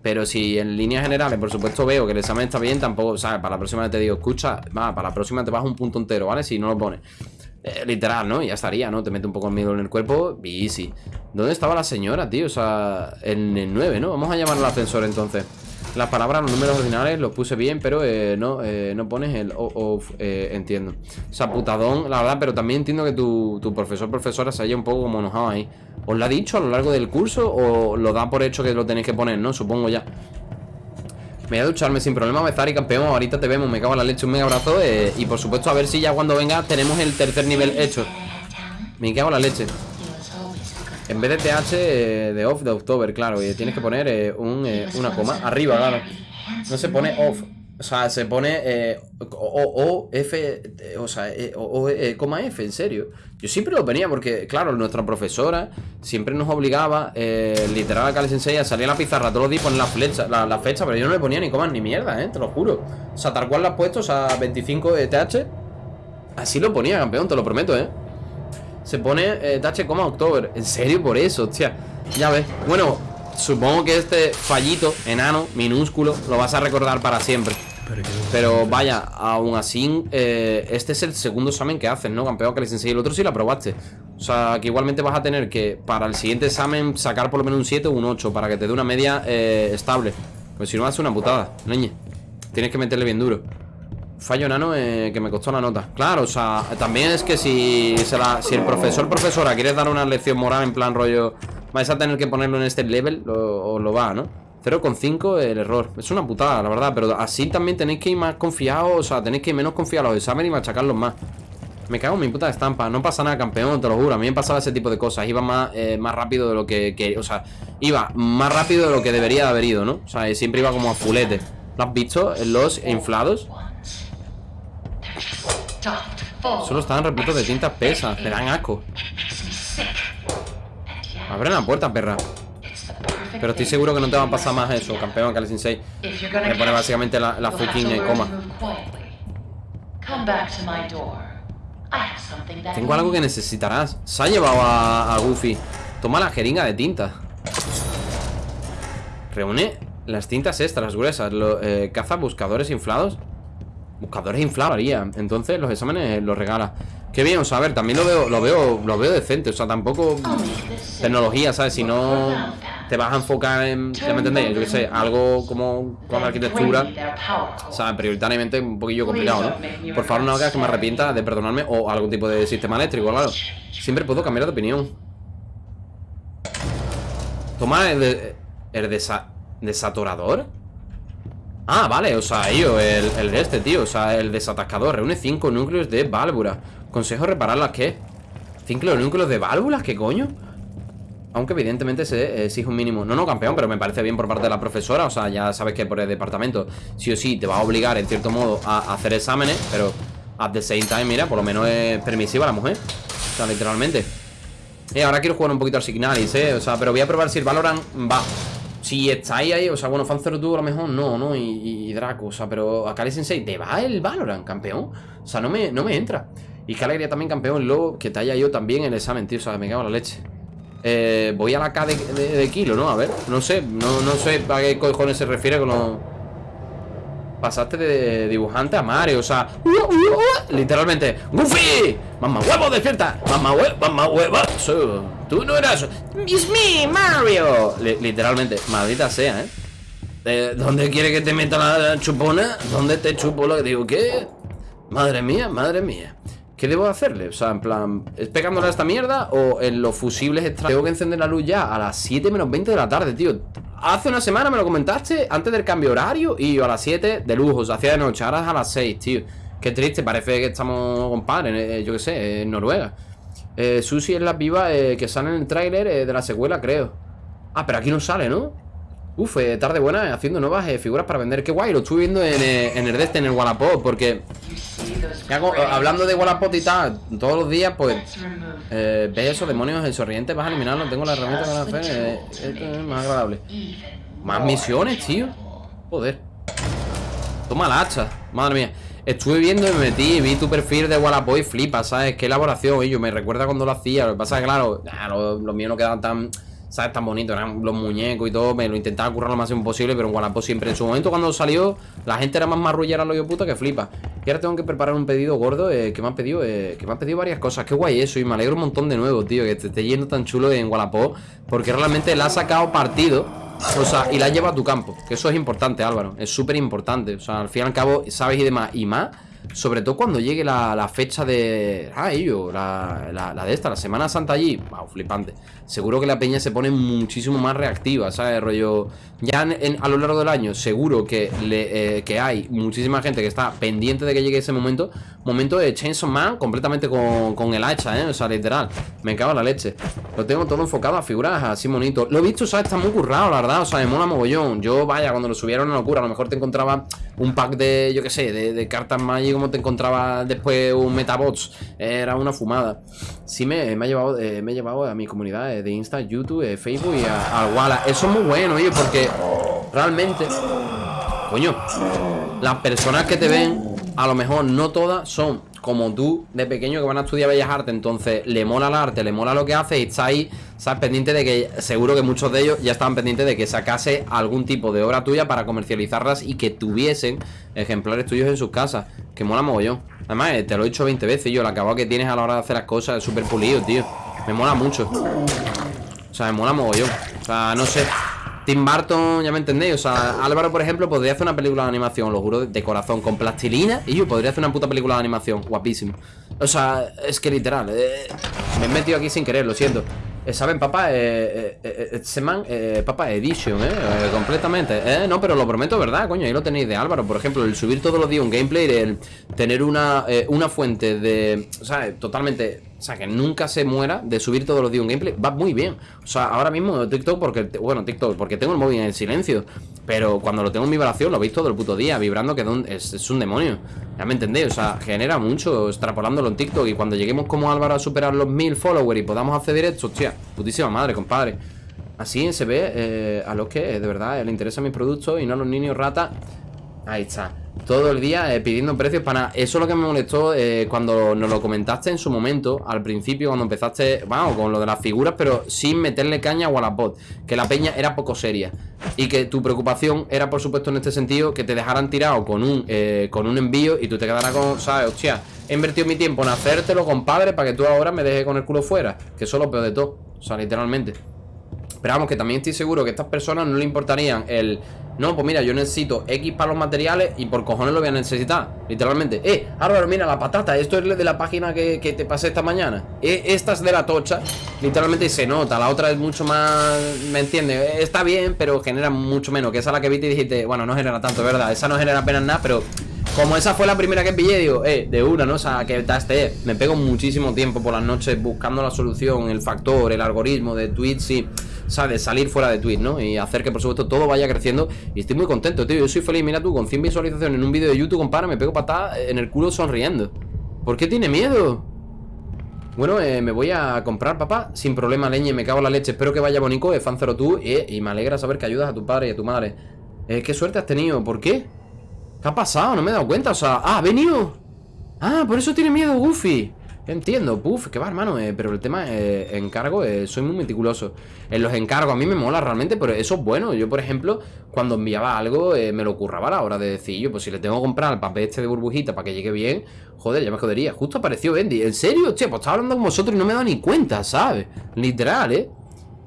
Pero si en líneas generales, por supuesto, veo que el examen está bien, tampoco, ¿sabes? Para la próxima te digo, escucha, va, para la próxima te vas un punto entero, ¿vale? Si no lo pones. Eh, literal, ¿no? Ya estaría, ¿no? Te mete un poco el miedo en el cuerpo y easy. ¿Dónde estaba la señora, tío? O sea, en el 9, ¿no? Vamos a llamar al ascensor entonces. Las palabras, los números ordinales los puse bien, pero eh, no, eh, no pones el o, of, eh, entiendo. O sea, putadón, la verdad, pero también entiendo que tu, tu profesor, profesora se haya un poco como enojado ahí. ¿Os lo ha dicho a lo largo del curso o lo da por hecho que lo tenéis que poner, no? Supongo ya. Me voy a ducharme sin problema, Bezar y campeón. Ahorita te vemos, me cago en la leche, un mega abrazo. eh, y por supuesto, a ver si ya cuando venga tenemos el tercer nivel hecho. Me cago en la leche. En vez de TH eh, de off de October, claro, tienes que poner eh, un, eh, una coma arriba, claro. No se pone off, o sea, se pone o, o, F, o sea, o, coma F, en serio. Yo siempre lo ponía porque, claro, nuestra profesora siempre nos obligaba, eh, literal, a Kale Sensei a salir a la pizarra todos los días y poner la flecha, la, fecha, pero yo no le ponía ni comas ni mierda, eh, te lo juro. O sea, tal cual la has puesto, o sea, 25 de TH, así lo ponía, campeón, te lo prometo, eh. Se pone eh, TH, coma October. ¿En serio por eso? Hostia. Ya ves. Bueno, supongo que este fallito, enano, minúsculo, lo vas a recordar para siempre. Pero vaya, aún así, eh, este es el segundo examen que haces, ¿no? Campeón que les enseñé. El otro sí lo aprobaste. O sea, que igualmente vas a tener que, para el siguiente examen, sacar por lo menos un 7 o un 8 para que te dé una media eh, estable. Pues si no, hace una putada, leñe. Tienes que meterle bien duro. Fallo nano eh, que me costó la nota. Claro, o sea, también es que si, se la- si el profesor profesora quiere dar una lección moral en plan rollo, vais a tener que ponerlo en este level, lo, o lo va, ¿no? 0,5 el error. Es una putada, la verdad, pero así también tenéis que ir más confiados, o sea, tenéis que ir menos confiados a los exámenes y machacarlos más. Me cago en mi puta estampa, no pasa nada, campeón, te lo juro. A mí me pasaba ese tipo de cosas. Iba más, eh, más rápido de lo que, que- O sea, iba más rápido de lo que debería de haber ido, ¿no? O sea, siempre iba como a fulete. ¿Lo has visto? Los inflados. Solo estaban repletos de tintas pesas. Me dan asco. Abre la puerta, perra. Pero estoy seguro que no te va a pasar más eso, campeón, Kale Sensei. Me pone básicamente la, la fucking eh, coma. Tengo algo que necesitarás. Se ha llevado a, a Goofy. Toma la jeringa de tinta. Reúne las tintas extras gruesas. Lo, eh, caza buscadores inflados. Buscadores inflados haría. Entonces los exámenes los regala. Qué bien, o sea, a ver, también lo veo, lo veo, lo veo decente. O sea, tampoco tecnología, ¿sabes? Si no. Te vas a enfocar en, ya me entendéis, yo qué sé, algo como con la arquitectura, o sea, prioritariamente un poquillo complicado, ¿no? Por favor, no hagas que me arrepienta de perdonarme o algún tipo de sistema eléctrico, claro. Siempre puedo cambiar de opinión. Toma el, de, el desa, desatorador. Ah, vale, o sea, yo, el, el de este, tío O sea, el desatascador Reúne 5 núcleos de válvulas Consejo repararlas, ¿qué? ¿Cinco núcleos de válvulas? ¿Qué coño? Aunque evidentemente se exige un mínimo No, no, campeón, pero me parece bien por parte de la profesora O sea, ya sabes que por el departamento Sí o sí te va a obligar, en cierto modo, a hacer exámenes Pero at the same time, mira, por lo menos es permisiva la mujer O sea, literalmente Eh, ahora quiero jugar un poquito al Signalis, eh O sea, pero voy a probar si el Valorant va si estáis ahí, o sea, bueno, Fanzero tú a lo mejor no, ¿no? Y, Draco, o sea, pero Akali Sensei, ¿te va el Valorant, campeón? O sea, no me, no me entra. Y que alegría también, campeón, luego que te haya yo también el examen, tío, o sea, me cago en la leche. Eh, voy a la K de, kilo, ¿no? A ver, no sé, no, no sé a qué cojones se refiere con. Pasaste de dibujante a Mario, o sea... Uh, uh, uh, literalmente, ¡Goofy! ¡Mamá huevo, despierta! ¡Mamá huevo, mamá huevo! Tú no eras... ¡It's me, Mario! literalmente, maldita sea, ¿eh? ¿eh? ¿Dónde quiere que te meta la chupona? ¿Dónde te chupo lo que digo? ¿Qué? Madre mía, madre mía ¿Qué debo hacerle? O sea, en plan, ¿es pegándole a esta mierda o en los fusibles extra? Tengo que encender la luz ya a las 7 menos 20 de la tarde, tío Hace una semana me lo comentaste antes del cambio horario y yo a las 7 de lujo, o sea, hacía de noche, ahora es a las 6, tío Qué triste, parece que estamos, compadre, eh, yo qué sé, en Noruega eh, Susi es la viva eh, que sale en el tráiler eh, de la secuela, creo Ah, pero aquí no sale, ¿no? Uf, tarde buena haciendo nuevas figuras para vender Qué guay, lo estuve viendo en, el este, en el Wallapop Porque hablando de Wallapop y tal Todos los días, pues eh, Ves esos demonios en sonriente Vas a eliminarlo, tengo la herramienta para hacer Esto es más agradable. Más misiones, tío. Joder. Toma la hacha, madre mía. Estuve viendo y me metí, vi tu perfil de Wallapop y flipa, ¿sabes? Qué elaboración, yo me recuerda cuando lo hacía Lo que pasa es que, claro, los lo míos no quedaban tan... ¿Sabes? Tan bonito, eran los muñecos y todo Me lo intentaba currar lo máximo posible Pero en Wallapop siempre En su momento cuando salió La gente era más marrullera lo yo puta que flipa. Y ahora tengo que preparar un pedido gordo eh, Que me han pedido eh, Que me han pedido varias cosas. Qué guay eso Y me alegro un montón de nuevo, tío Que te esté yendo tan chulo en Wallapop Porque realmente le ha sacado partido o sea, y la lleva a tu campo Que eso es importante, Álvaro Es súper importante. O sea, al fin y al cabo, sabes y demás Y más sobre todo cuando llegue la, la fecha de... Ah, ello, la, la, de esta, la Semana Santa allí Wow, flipante Seguro que la peña se pone muchísimo más reactiva, ¿sabes? Rollo... Ya en, a lo largo del año seguro que, le, eh, que hay muchísima gente que está pendiente de que llegue ese momento Momento de Chainsaw Man completamente con, con el hacha, ¿eh? O sea, literal Me cago en la leche Lo tengo todo enfocado a figuras así bonito Lo he visto, ¿sabes? Está muy currado, la verdad O sea, me mola mogollón Yo, vaya, cuando lo subieron una locura A lo mejor te encontraba un pack de, yo qué sé, de, de cartas Magic Como te encontraba después un Metabots Era una fumada. Sí me, me, ha llevado, eh, me he llevado a mi comunidad de Insta, YouTube, eh, Facebook y al Walla. Eso es muy bueno, oye, porque realmente Coño Las personas que te ven A lo mejor no todas son como tú de pequeño que van a estudiar Bellas Artes Entonces le mola el arte, le mola lo que hace Y está ahí, sabes, pendiente de que Seguro que muchos de ellos ya estaban pendientes de que sacase Algún tipo de obra tuya para comercializarlas Y que tuviesen ejemplares tuyos en sus casas Que mola mogollón. Además, eh, te lo he dicho 20 veces yo El acabado que tienes a la hora de hacer las cosas es súper pulido, tío. Me mola mucho. O sea, me mola mogollón. O sea, no sé Tim Burton, ya me entendéis, o sea, Álvaro, por ejemplo, podría hacer una película de animación, lo juro, de corazón, con plastilina Y yo podría hacer una puta película de animación, guapísimo. O sea, es que literal, eh, me he metido aquí sin querer, lo siento ¿Saben, papá? Eh, eh, eh Seman, eh, papá, Edition, ¿eh? completamente Eh, no, pero lo prometo, ¿verdad? Coño, ahí lo tenéis de Álvaro Por ejemplo, el subir todos los días un gameplay El tener una, una fuente de... O sea, totalmente o sea, que nunca se muera de subir todos los días un gameplay Va muy bien. O sea, ahora mismo TikTok porque... Bueno, TikTok porque tengo el móvil en silencio Pero cuando lo tengo en vibración Lo veis todo el puto día Vibrando que es, un demonio. Ya me entendéis O sea, genera mucho extrapolándolo en TikTok Y cuando lleguemos como Álvaro a superar los mil followers Y podamos hacer directo Hostia, putísima madre, compadre. Así se ve eh, a los que de verdad le interesan mis productos Y no a los niños ratas Ahí está todo el día eh, pidiendo precios para nada Eso es lo que me molestó eh, cuando nos lo comentaste en su momento Al principio cuando empezaste, vamos, con lo de las figuras Pero sin meterle caña a Wallapop Que la peña era poco seria Y que tu preocupación era por supuesto en este sentido Que te dejaran tirado con un, eh, con un envío Y tú te quedaras con, ¿sabes? Hostia, he invertido mi tiempo en hacértelo, compadre Para que tú ahora me dejes con el culo fuera Que eso es lo peor de todo O sea, literalmente Pero vamos, que también estoy seguro que a estas personas no le importarían el... No, pues mira, yo necesito X para los materiales y por cojones lo voy a necesitar. Literalmente. Eh, Álvaro, mira, la patata. Esto es de la página que, que te pasé esta mañana. Eh, esta es de la tocha. Literalmente se nota. La otra es mucho más... ¿Me entiendes? Eh, Está bien, pero genera mucho menos. Que esa es la que viste y dijiste, bueno, no genera tanto, ¿verdad? Esa no genera apenas nada, pero... Como esa fue la primera que pillé, digo, eh, de una, ¿no? O sea, que este, me pego muchísimo tiempo por las noches buscando la solución, el factor, el algoritmo de tweets y, de salir fuera de tweet, ¿no? Y hacer que, por supuesto, todo vaya creciendo. Y estoy muy contento, tío. Yo soy feliz, mira tú, con 100 visualizaciones en un vídeo de YouTube, compara, me pego patada en el culo sonriendo. ¿Por qué tiene miedo? Bueno, eh, me voy a comprar, papá, sin problema, leñe, me cago en la leche. Espero que vaya bonito, eh, fancero tú, y me alegra saber que ayudas a tu padre y a tu madre. Eh, qué suerte has tenido, ¿por qué? ¿Qué ha pasado? No me he dado cuenta, o sea... ¡Ah, ha venido! Ah, por eso tiene miedo Goofy Entiendo, puff, que va hermano eh, Pero el tema, eh, encargo, eh, soy muy meticuloso En los encargos a mí me mola realmente Pero eso es bueno, yo por ejemplo Cuando enviaba algo, eh, me lo curraba a la hora de decir Yo, pues si le tengo que comprar el papel este de burbujita Para que llegue bien, joder, ya me jodería Justo apareció Bendy, ¿en serio? Che, pues estaba hablando con vosotros y no me he dado ni cuenta, ¿sabes? Literal, ¿eh?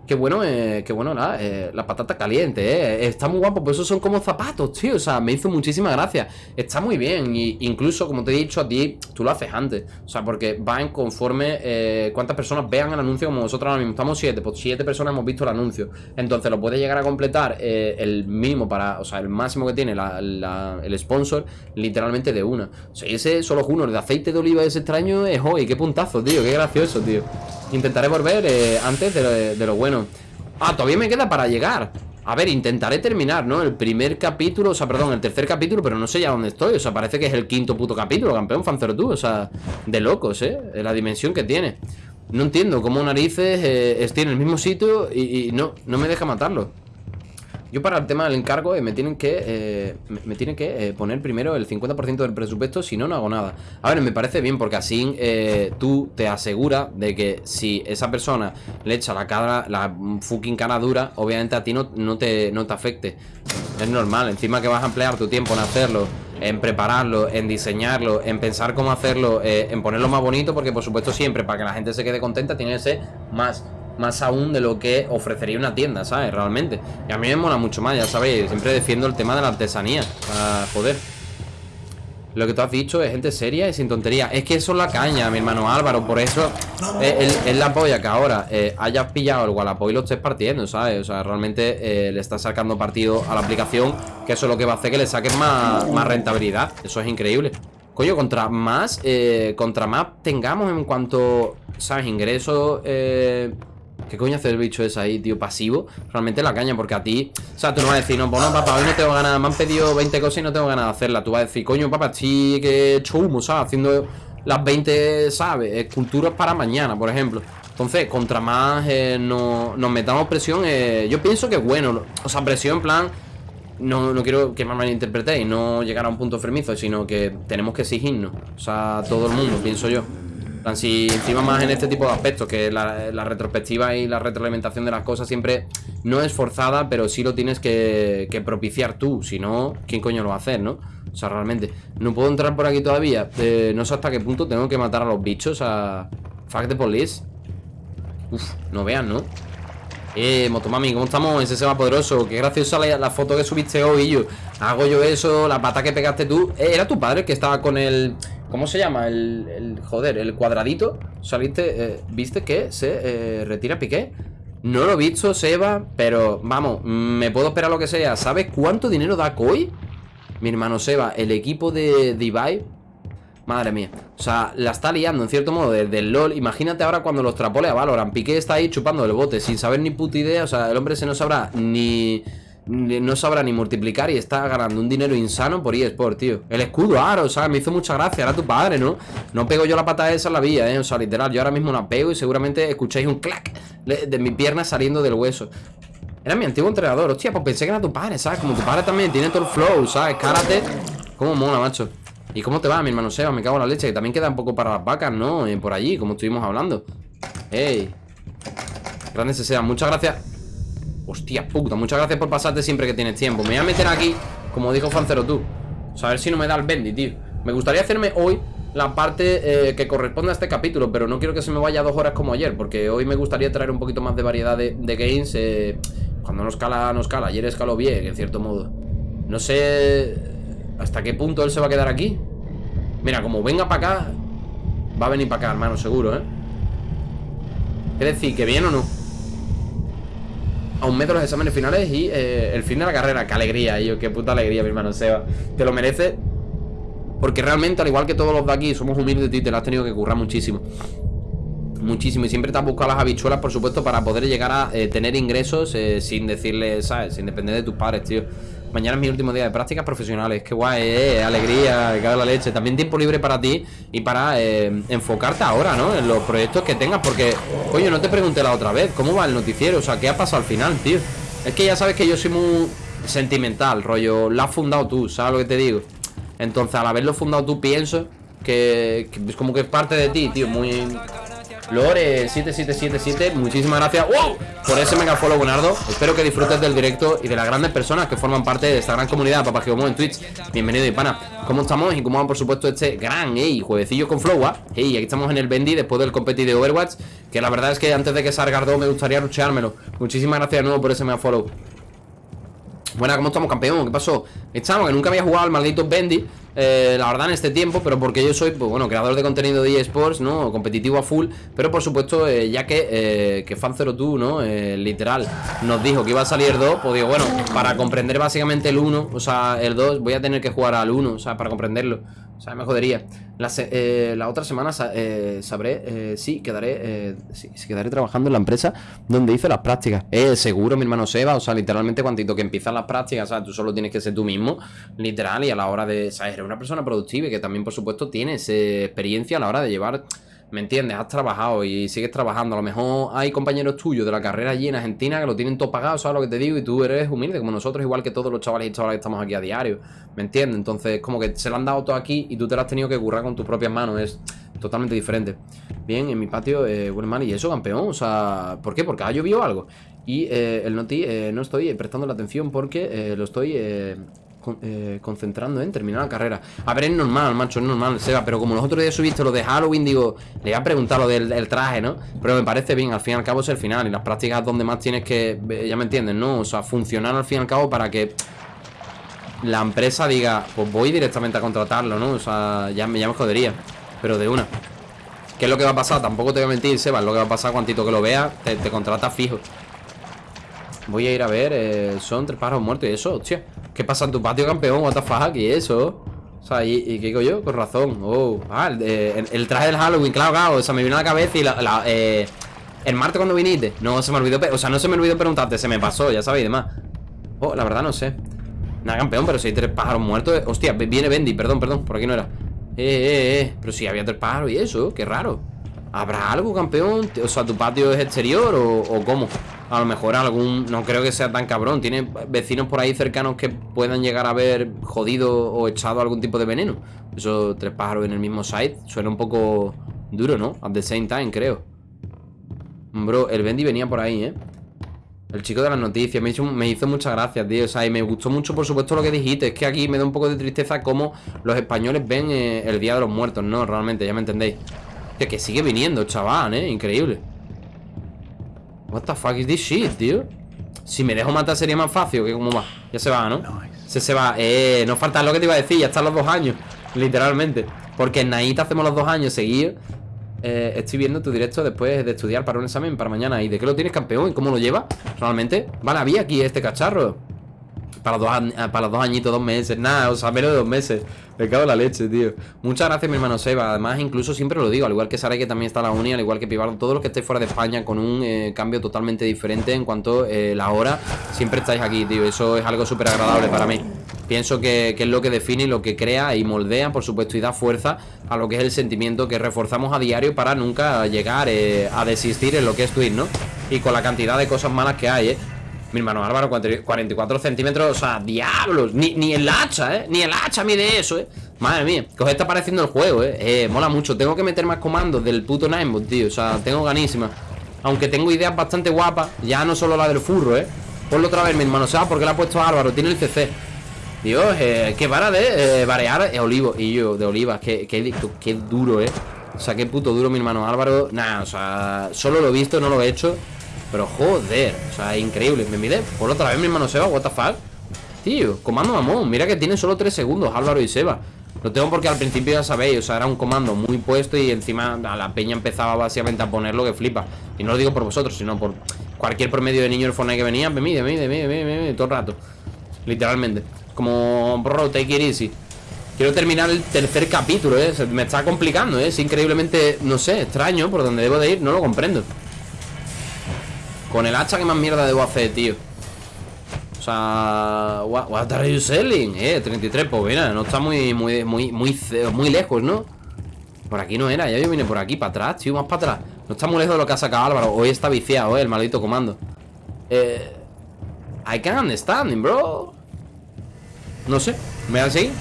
Qué bueno, eh, qué bueno la, eh, la patata caliente, eh. Está muy guapo, pues esos son como zapatos, tío. O sea, me hizo muchísima gracia. Está muy bien. Y incluso, como te he dicho a ti, tú lo haces antes. O sea, porque va en conforme eh, cuántas personas vean el anuncio como nosotros ahora mismo. Estamos siete, pues siete personas hemos visto el anuncio. Entonces lo puede llegar a completar eh, el mínimo para, o sea, el máximo que tiene el sponsor, literalmente de una. O sea, ese solo es uno. El de aceite de oliva ese extraño es hoy. Qué puntazo, tío. Qué gracioso, tío. Intentaré volver antes de lo bueno. Ah, todavía me queda para llegar. A ver, intentaré terminar, ¿no? El primer capítulo, o sea, perdón, el tercer capítulo, pero no sé ya dónde estoy. O sea, parece que es el quinto puto capítulo, campeón, Fancero tú. O sea, de locos, ¿eh? La dimensión que tiene. No entiendo cómo narices eh, estoy en el mismo sitio y, y no, no me deja matarlo. Yo para el tema del encargo eh, me tienen que eh, me, tienen que eh, poner primero el 50% del presupuesto, si no, no hago nada. A ver, me parece bien porque así tú te aseguras de que si esa persona le echa la cara, la fucking cara dura, obviamente a ti no, no, te, no te afecte. Es normal, encima que vas a emplear tu tiempo en hacerlo, en prepararlo, en diseñarlo, en pensar cómo hacerlo, en ponerlo más bonito, porque por supuesto siempre para que la gente se quede contenta tiene que ser más más aún de lo que ofrecería una tienda, ¿sabes? Realmente. Y a mí me mola mucho más, ya sabéis, siempre defiendo el tema de la artesanía. Para joder. Lo que tú has dicho es gente seria y sin tontería. Es que eso es la caña, mi hermano Álvaro. Por eso es, la polla que ahora eh, hayas pillado el Wallapop y lo estés partiendo, ¿sabes? O sea, realmente eh, le estás sacando partido a la aplicación. Que eso es lo que va a hacer que le saques más, más rentabilidad. Eso es increíble. Coño, contra más, eh, contra más tengamos en cuanto, ¿sabes? Ingresos, eh, ¿Qué coño hace el bicho ese ahí, tío? Pasivo. Realmente la caña, porque a ti. O sea, tú no vas a decir, no, pues no, papá, hoy no tengo ganas. Me han pedido 20 cosas y no tengo ganas de hacerlas. Tú vas a decir, coño, papá, sí que he hecho humo, ¿sabes? Haciendo las 20, ¿sabes? Esculturas para mañana, por ejemplo. Entonces, contra más eh, no- nos metamos presión, eh, yo pienso que bueno. O sea, presión en plan. No, no quiero que me malinterpretéis, no llegar a un punto enfermizo, sino que tenemos que exigirnos. O sea, todo el mundo, pienso yo. Plan, si encima más en este tipo de aspectos, que la, retrospectiva y la retroalimentación de las cosas siempre no es forzada, pero sí lo tienes que, propiciar tú. Si no, ¿quién coño lo va a hacer, no? O sea, realmente, no puedo entrar por aquí todavía. Eh, no sé hasta qué punto tengo que matar a los bichos, a. Fuck the police. Uf, no vean, ¿no? Eh, Motomami, ¿cómo estamos? Ese se va poderoso. Qué graciosa la, foto que subiste hoy, yo. Hago yo eso, la pata que pegaste tú. Eh, ¿Era tu padre que estaba con el. ¿Cómo se llama? El. el- joder, el cuadradito. Saliste. eh, ¿Viste que se eh, retira Piqué? No lo he visto, Seba, pero vamos, me puedo esperar lo que sea. ¿Sabes cuánto dinero da Koi? Mi hermano Seba, el equipo de Divide Madre mía. O sea, la está liando en cierto modo desde el LOL. Imagínate ahora cuando los trapole a Valorant. Piqué está ahí chupando el bote sin saber ni puta idea. O sea, el hombre se no sabrá ni. No sabrá ni multiplicar y está ganando un dinero insano por eSport, tío. El escudo, aro, o sea, me hizo mucha gracia. Era tu padre, ¿no? No pego yo la pata esa en la vía, ¿eh? O sea, literal, yo ahora mismo la pego y seguramente escucháis un clac de mi pierna saliendo del hueso. Era mi antiguo entrenador. Hostia, pues pensé que era tu padre, ¿sabes? Como tu padre también tiene todo el flow, ¿sabes? Karate. ¿Cómo mola, macho? ¿Y cómo te va, mi hermano Seba? Me cago en la leche. Que también queda un poco para las vacas, ¿no? Eh, por allí, como estuvimos hablando. ¡Ey! Grande ese Seba. Muchas gracias. Hostia puta, muchas gracias por pasarte siempre que tienes tiempo. Me voy a meter aquí, como dijo Fancero tú. A ver si no me da el bendy, tío. Me gustaría hacerme hoy la parte eh, que corresponde a este capítulo, pero no quiero que se me vaya dos horas como ayer, porque hoy me gustaría traer un poquito más de variedad de, de games. Eh, cuando no escala, no escala. Ayer escaló bien, en cierto modo. No sé hasta qué punto él se va a quedar aquí. Mira, como venga para acá, va a venir para acá, hermano, seguro, ¿eh? Es decir, que bien o no. A un mes de los exámenes finales y eh, el fin de la carrera. Qué alegría, yo, qué puta alegría, mi hermano Seba. Te lo merece porque realmente, al igual que todos los de aquí, somos humildes y te lo has tenido que currar muchísimo. Muchísimo. Y siempre te has buscado las habichuelas, por supuesto, para poder llegar a eh, tener ingresos eh, sin decirle, ¿sabes? Sin depender de tus padres, tío. Mañana es mi último día de prácticas profesionales. Qué guay, eh, alegría, cago la leche. También tiempo libre para ti y para eh, enfocarte ahora, ¿no? En los proyectos que tengas. Porque, coño, no te pregunté la otra vez. ¿Cómo va el noticiero? O sea, ¿qué ha pasado al final, tío? Es que ya sabes que yo soy muy sentimental, rollo. Lo has fundado tú, ¿sabes lo que te digo? Entonces, al haberlo fundado tú, pienso que, que es como que es parte de ti, tío. Muy. Lore7777, muchísimas gracias ¡Wow! por ese mega follow, Bonardo. Espero que disfrutes del directo y de las grandes personas que forman parte de esta gran comunidad, papá que en Twitch. Bienvenido y pana. ¿Cómo estamos? Y cómo va, por supuesto, este gran, ey, juevecillo con flow, ¿ah? Ey, aquí estamos en el Bendy después del competi de Overwatch. Que la verdad es que antes de que salga Ardo me gustaría rucheármelo. Muchísimas gracias de nuevo por ese mega follow. Buena, ¿cómo estamos, campeón? ¿Qué pasó? Estamos, que nunca había jugado al maldito Bendy eh, La verdad en este tiempo, pero porque yo soy, pues bueno, creador de contenido de eSports, ¿no? Competitivo a full Pero por supuesto, eh, ya que, eh, que Fan02, ¿no? Literal, nos dijo que iba a salir 2 Pues digo, bueno, para comprender básicamente el 1 O sea, el 2, voy a tener que jugar al 1 O sea, para comprenderlo o sea, me jodería. La, la otra semana sabré sí, quedaré sí, quedaré trabajando en la empresa donde hice las prácticas. Eh, seguro, mi hermano Seba. O sea, literalmente, cuantito que empiezan las prácticas, o sea, tú solo tienes que ser tú mismo, literal, y a la hora de. O sea, una persona productiva y que también, por supuesto, tienes experiencia a la hora de llevar ¿Me entiendes? Has trabajado y sigues trabajando. A lo mejor hay compañeros tuyos de la carrera allí en Argentina que lo tienen todo pagado, ¿sabes lo que te digo? Y tú eres humilde como nosotros, igual que todos los chavales y chavales que estamos aquí a diario. ¿Me entiendes? Entonces, como que se lo han dado todo aquí y tú te lo has tenido que currar con tus propias manos. Es totalmente diferente. Bien, en mi patio, eh, man, y eso, campeón. O sea, ¿por qué? Porque ha llovido algo. Y eh, el Noti eh, no estoy prestando la atención porque eh, lo estoy eh, concentrando en terminar la carrera. A ver, es normal, macho, es normal, Seba, pero como los otros días subiste lo de Halloween, digo, le voy a preguntar lo del, traje, ¿no? Pero me parece bien, al fin y al cabo es el final y las prácticas donde más tienes que, ya me entienden, ¿no? O sea, funcionar al fin y al cabo para que la empresa diga, pues voy directamente a contratarlo, ¿no? O sea, ya me, ya jodería, pero de una. ¿Qué es lo que va a pasar? Tampoco te voy a mentir, Seba, lo que va a pasar cuantito que lo veas, te, te contratas fijo. Voy a ir a ver, eh, son tres pájaros muertos y eso, hostia. ¿Qué pasa en tu patio, campeón? What the fuck, y eso. O sea, ¿y, qué digo yo? Con razón. Oh, ah, el, traje del Halloween, claro, claro. O sea, me vino a la cabeza y la, eh, el martes cuando viniste. No se me olvidó, o sea, no se me olvidó preguntarte, se me pasó, ya sabéis, demás. Oh, la verdad no sé. Nada, campeón, pero si hay tres pájaros muertos. Eh, hostia, viene Bendy, perdón, perdón, por aquí no era. Eh, eh, eh. Pero si había tres pájaros y eso, qué raro. ¿Habrá algo, campeón? O sea, ¿tu patio es exterior o, o cómo? A lo mejor algún... No creo que sea tan cabrón Tiene vecinos por ahí cercanos que puedan llegar a haber jodido o echado algún tipo de veneno Esos tres pájaros en el mismo site Suena un poco duro, ¿no? At the same time, creo Bro, el Bendy venía por ahí, ¿eh? El chico de las noticias me hizo, me hizo muchas gracias, tío O sea, y me gustó mucho, por supuesto, lo que dijiste Es que aquí me da un poco de tristeza cómo los españoles ven eh, el Día de los Muertos No, realmente, ya me entendéis que sigue viniendo, chaval, ¿eh? Increíble What the fuck is this shit, tío? Si me dejo matar sería más fácil que como va Ya se va, ¿no? Se, se va Eh, no falta lo que te iba a decir Ya están los dos años Literalmente Porque en Naita hacemos los dos años seguidos eh, Estoy viendo tu directo después de estudiar para un examen para mañana ¿Y de qué lo tienes, campeón? ¿Y cómo lo llevas? Realmente Vale, había aquí este cacharro para dos, para los dos añitos, dos meses Nada, o sea, menos de dos meses Me cago en la leche, tío Muchas gracias, mi hermano Seba Además, incluso siempre lo digo Al igual que Sara, que también está la uni Al igual que Pivardo Todos los que estéis fuera de España Con un eh, cambio totalmente diferente En cuanto eh, la hora Siempre estáis aquí, tío Eso es algo súper agradable para mí Pienso que, es lo que define, lo que crea y moldea, por supuesto, y da fuerza a lo que es el sentimiento que reforzamos a diario para nunca llegar eh, a desistir en lo que es Twitch, ¿no? Y con la cantidad de cosas malas que hay, ¿eh? Mi hermano Álvaro, 44 centímetros, o sea, diablos Ni, el hacha, ¿eh? Ni el hacha mide eso, ¿eh? Madre mía, que os está pareciendo el juego, ¿eh? eh mola mucho Tengo que meter más comandos del puto Ninebot, tío O sea, tengo ganísima Aunque tengo ideas bastante guapas Ya no solo la del furro, ¿eh? Ponlo otra vez, mi hermano ¿Sabes por qué la ha puesto Álvaro? Tiene el CC Dios, eh, que para de eh, eh, olivo Y yo, de olivas, que, que, que duro, eh O sea, qué puto duro mi hermano Álvaro Nah, o sea, solo lo he visto, no lo he hecho Pero joder, o sea, increíble. Me mide por otra vez mi hermano Seba, what the fuck Tío, comando mamón Mira que tiene solo 3 segundos Álvaro y Seba. Lo tengo porque al principio ya sabéis O sea, era un comando muy puesto Y encima a la peña empezaba básicamente a ponerlo que flipa. Y no lo digo por vosotros, sino por cualquier promedio de niño del Fortnite que venía Me mide, me mide, me mide, me mide, todo el rato. Literalmente. Como, bro, take it easy. Quiero terminar el tercer capítulo, ¿eh? Me está complicando, ¿eh? Es increíblemente, no sé, extraño Por donde debo de ir, no lo comprendo Con el hacha, ¿qué más mierda debo hacer, tío? O sea, what, are you selling? Eh, 33, pues mira, no está muy, muy, muy, muy, lejos, ¿no? Por aquí no era, ya yo vine por aquí, para atrás, tío, más para atrás No está muy lejos de lo que ha sacado Álvaro Hoy está viciado, eh, el maldito comando Eh... I can't understand, bro No sé, me así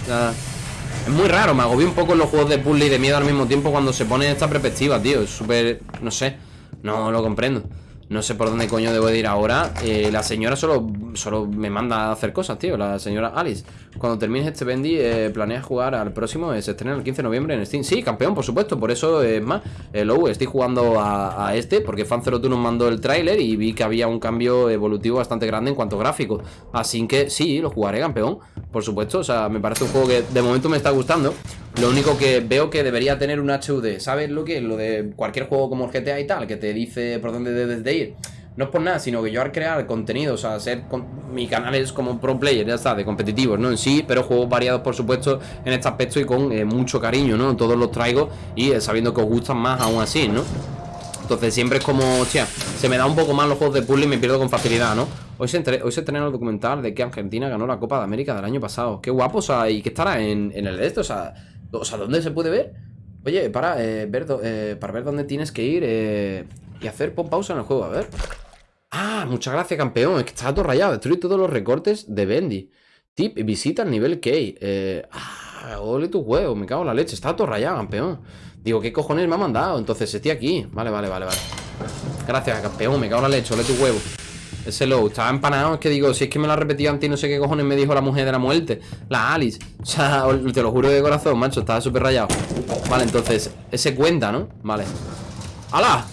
Es muy raro, me agobió un poco en los juegos de puzzle y de miedo al mismo tiempo Cuando se pone esta perspectiva, tío Es súper, no sé No lo comprendo no sé por dónde coño debo de ir ahora. Eh, La señora solo, solo me manda a hacer cosas, tío La señora Alice Cuando termines este Bendy, eh, ¿planeas jugar al próximo? Se estrena el 15 de noviembre en Steam Sí, campeón, por supuesto Por eso, es más eh, Low, estoy jugando a, este Porque Fan02 nos mandó el tráiler Y vi que había un cambio evolutivo bastante grande en cuanto a gráficos Así que sí, lo jugaré, campeón Por supuesto, o sea, me parece un juego que de momento me está gustando Lo único que veo que debería tener un HUD ¿Sabes lo que? Lo de cualquier juego como el GTA y tal Que te dice por dónde debes de ir no es por nada, sino que yo al crear contenido, o sea, ser mi canal es como pro player, ya está, de competitivos, ¿no? En sí, pero juegos variados, por supuesto, en este aspecto y con eh, mucho cariño, ¿no? Todos los traigo y eh, sabiendo que os gustan más aún así, ¿no? Entonces siempre es como, hostia, se me da un poco más los juegos de puzzle y me pierdo con facilidad, ¿no? Hoy se, hoy se el documental de que Argentina ganó la Copa de América del año pasado. Qué guapo, o sea, y que estará en, el de esto, o sea, ¿dónde se puede ver? Oye, para, eh, ver, para ver dónde tienes que ir y hacer pausa en el juego, a ver. Ah, muchas gracias, campeón. Es que está todo rayado. Destruye todos los recortes de Bendy. Tip, visita el nivel K. Eh, ah, ole tu huevo. Me cago en la leche. Está todo rayado, campeón. Digo, ¿qué cojones me ha mandado? Entonces estoy aquí. Vale, vale, vale, vale. Gracias, campeón. Me cago en la leche. Ole tu huevo. Ese low, estaba empanado, es que digo, si es que me lo ha repetido antes no sé qué cojones me dijo la mujer de la muerte La Alice, o sea, te lo juro de corazón, macho, estaba súper rayado Vale, entonces, ese cuenta, ¿no? Vale ¡Hala!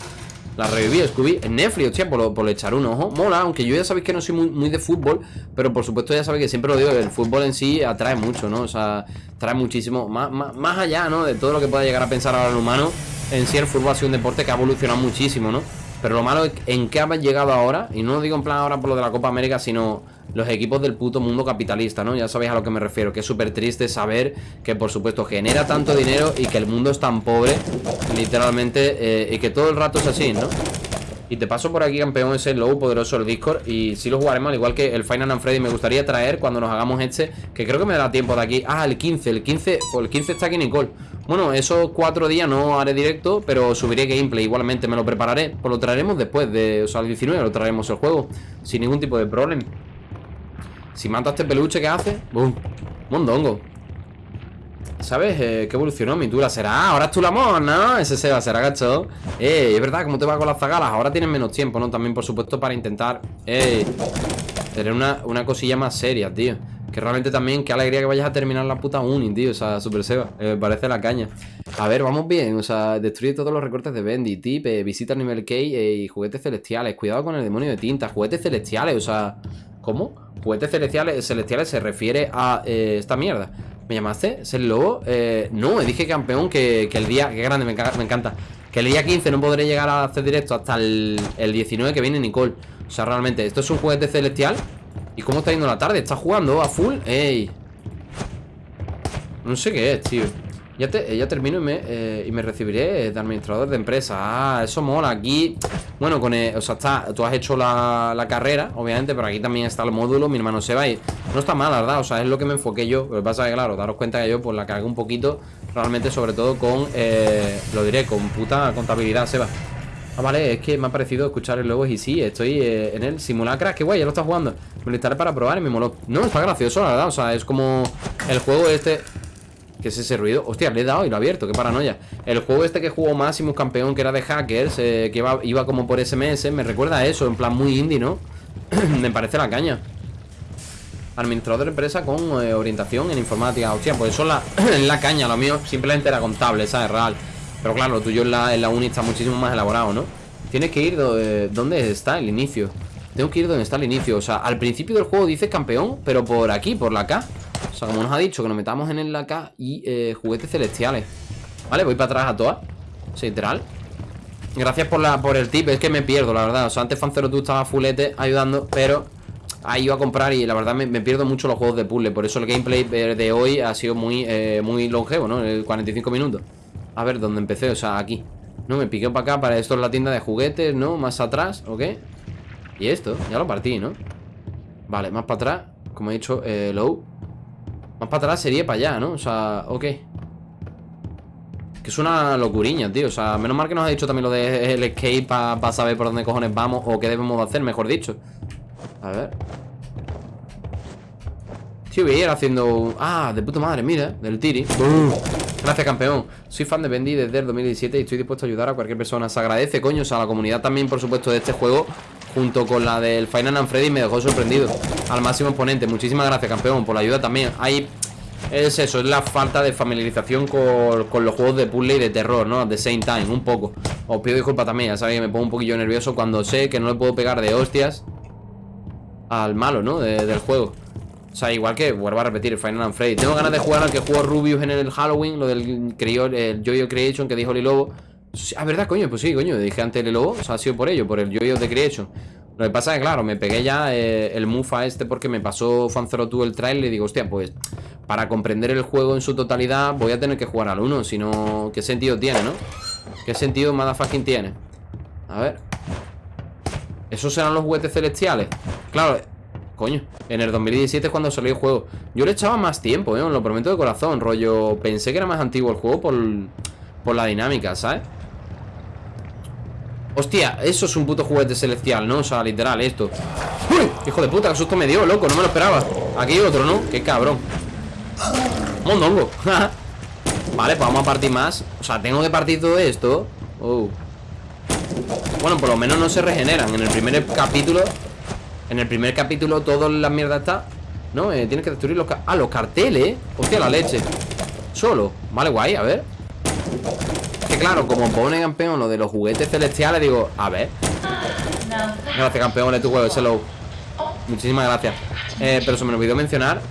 La reviví, Scooby En Netflix, hostia, por, por echar un ojo Mola, aunque yo ya sabéis que no soy muy, de fútbol Pero por supuesto ya sabéis que siempre lo digo El fútbol en sí atrae mucho, ¿no? O sea, trae muchísimo Más, más, allá, ¿no? De todo lo que pueda llegar a pensar ahora el humano En sí el fútbol ha sido un deporte que ha evolucionado muchísimo, ¿no? Pero lo malo es en qué ha llegado ahora Y no lo digo en plan ahora por lo de la Copa América Sino los equipos del puto mundo capitalista, ¿no? Ya sabéis a lo que me refiero, que es súper triste saber que por supuesto genera tanto dinero y que el mundo es tan pobre, literalmente, eh, y que todo el rato es así, ¿no? Y te paso por aquí, campeón, ese low poderoso el Discord. Y si lo jugaremos, al igual que el Final and Freddy. Me gustaría traer cuando nos hagamos este Que creo que me da tiempo de aquí. Ah, el 15, el 15, pues el 15 está aquí Nicole Bueno, esos cuatro días no haré directo Pero subiré gameplay, igualmente me lo prepararé. Pues lo traeremos después de, o sea, el 19 Lo traeremos el juego, sin ningún tipo de problema. Si mata a este peluche, ¿qué hace? ¡Bum! Mondongo ¿Sabes? Eh, ¿Qué evolucionó mi tula? ¿Será? Ahora es tu amor, ¿no? Ese se va, será gacho Eh, es verdad, ¿cómo te va con las zagalas? Ahora tienes menos tiempo, ¿no? También, por supuesto, para intentar Eh Tener una, una cosilla más seria, tío que realmente también, qué alegría que vayas a terminar la puta uni, tío. O sea, Super Seba. Eh, parece la caña. A ver, vamos bien. O sea, destruye todos los recortes de Bendy, tip, eh, visita el nivel K eh, y juguetes celestiales. Cuidado con el demonio de tinta. Juguetes celestiales, o sea. ¿Cómo? Juguetes celestiales, celestiales se refiere a eh, esta mierda. ¿Me llamaste? ¿Es el lobo? Eh, no, dije campeón que, el día... Qué grande, me, encanta. Que el día 15 no podré llegar a hacer directo hasta el, 19 que viene Nicole. O sea, realmente, esto es un juguete celestial. ¿Y cómo está yendo la tarde? ¿Está jugando a full? ¡Ey! No sé qué es, tío. Ya, te, ya termino y me, eh, y me recibiré de administrador de empresa Ah, eso mola. Aquí, bueno, con o sea, está, tú has hecho la, carrera, obviamente Pero aquí también está el módulo, mi hermano se va y No está mal, la verdad, o sea, es lo que me enfoqué yo. Lo que pasa es que, claro, daros cuenta que yo pues la cargué un poquito Realmente, sobre todo con, eh, lo diré, con puta contabilidad, Seba. Ah, vale, es que me ha parecido escuchar el logo y sí, estoy eh, en el simulacra, que guay, ya lo está jugando. Me lo instalé para probar y me moló. No, está gracioso, la verdad, o sea, es como el juego este ¿Qué es ese ruido? Hostia, le he dado y lo he abierto, qué paranoia El juego este que jugó Máximo Campeón Que era de hackers, eh, que iba, iba, como por SMS Me recuerda a eso, en plan muy indie, ¿no? me parece la caña Administrador de empresa con eh, orientación en informática. Hostia, pues eso es la, la caña. Lo mío simplemente era contable, ¿sabes? Real. Pero claro, lo tuyo en la, uni está muchísimo más elaborado, ¿no? Tienes que ir donde, donde está el inicio. Tengo que ir donde está el inicio. O sea, al principio del juego dice campeón, pero por aquí, por la K. O sea, como nos ha dicho, que nos metamos en la K y eh, juguetes celestiales. Vale, voy para atrás a todas. Literal. Gracias por, la, por el tip, es que me pierdo, la verdad O sea, antes Fancero tú estaba fulete ayudando Pero ahí iba a comprar y la verdad me, pierdo mucho los juegos de puzzle Por eso el gameplay de hoy ha sido muy, eh, muy longevo, ¿no? 45 minutos A ver, ¿dónde empecé? O sea, aquí No, me piqué para acá, para esto es la tienda de juguetes, ¿no? Más atrás, ¿ok? Y esto, ya lo partí, ¿no? Vale, más para atrás Como he dicho, eh, low Más para atrás sería para allá, ¿no? O sea, ok. Que es una locuriña, tío. O sea, menos mal que nos ha dicho también lo del escape Para saber por dónde cojones vamos O qué debemos hacer, mejor dicho. A ver. Tío, voy a ir haciendo... Ah, de puta madre, mira, del tiri. Gracias, campeón. Soy fan de Bendy desde el 2017 Y estoy dispuesto a ayudar a cualquier persona. Se agradece, coño, o sea, la comunidad también, por supuesto, de este juego Junto con la del Final and Freddy Me dejó sorprendido. Al máximo exponente Muchísimas gracias, campeón, por la ayuda también. Hay es eso, es la falta de familiarización con, los juegos de puzzle y de terror, ¿no? De same time, un poco. Os pido disculpas también, ya sabéis que me pongo un poquillo nervioso cuando sé que no le puedo pegar de hostias Al malo, ¿no? del juego. O sea, igual que, vuelvo a repetir, Final Freddy. Tengo ganas de jugar al que jugó Rubius en el Halloween Lo del el Jojo Creation que dijo Oli Lobo Ah, ¿verdad, coño? Pues sí, coño, dije antes el Lobo O sea, ha sido por ello, por el Jojo de Creation lo que pasa es que, claro, me pegué ya eh, el mufa este porque me pasó Fan 02 el trailer y digo, hostia, pues para comprender el juego en su totalidad voy a tener que jugar al 1, si no, ¿qué sentido tiene, no? ¿Qué sentido motherfucking tiene? A ver ¿Esos serán los juguetes celestiales? Claro, coño En el 2017 es cuando salió el juego Yo le echaba más tiempo, ¿eh? Lo prometo de corazón Rollo, pensé que era más antiguo el juego por, por la dinámica, ¿sabes? Hostia, eso es un puto juguete celestial, ¿no? O sea, literal, esto. ¡Uy! Hijo de puta, qué susto me dio, loco, no me lo esperaba. Aquí hay otro, ¿no? Qué cabrón. Mondongo. Vale, pues vamos a partir más. O sea, tengo que partir todo esto. Oh. Bueno, por lo menos no se regeneran. En el primer capítulo En el primer capítulo toda la mierda está No, eh, tienes que destruir los... Ah, los carteles. Hostia, la leche. Solo. Vale, guay, a ver Que claro, como pone campeón lo de los juguetes celestiales Digo, a ver. Gracias, campeón, de tu juego, low. Muchísimas gracias. Eh, Pero se me olvidó mencionar.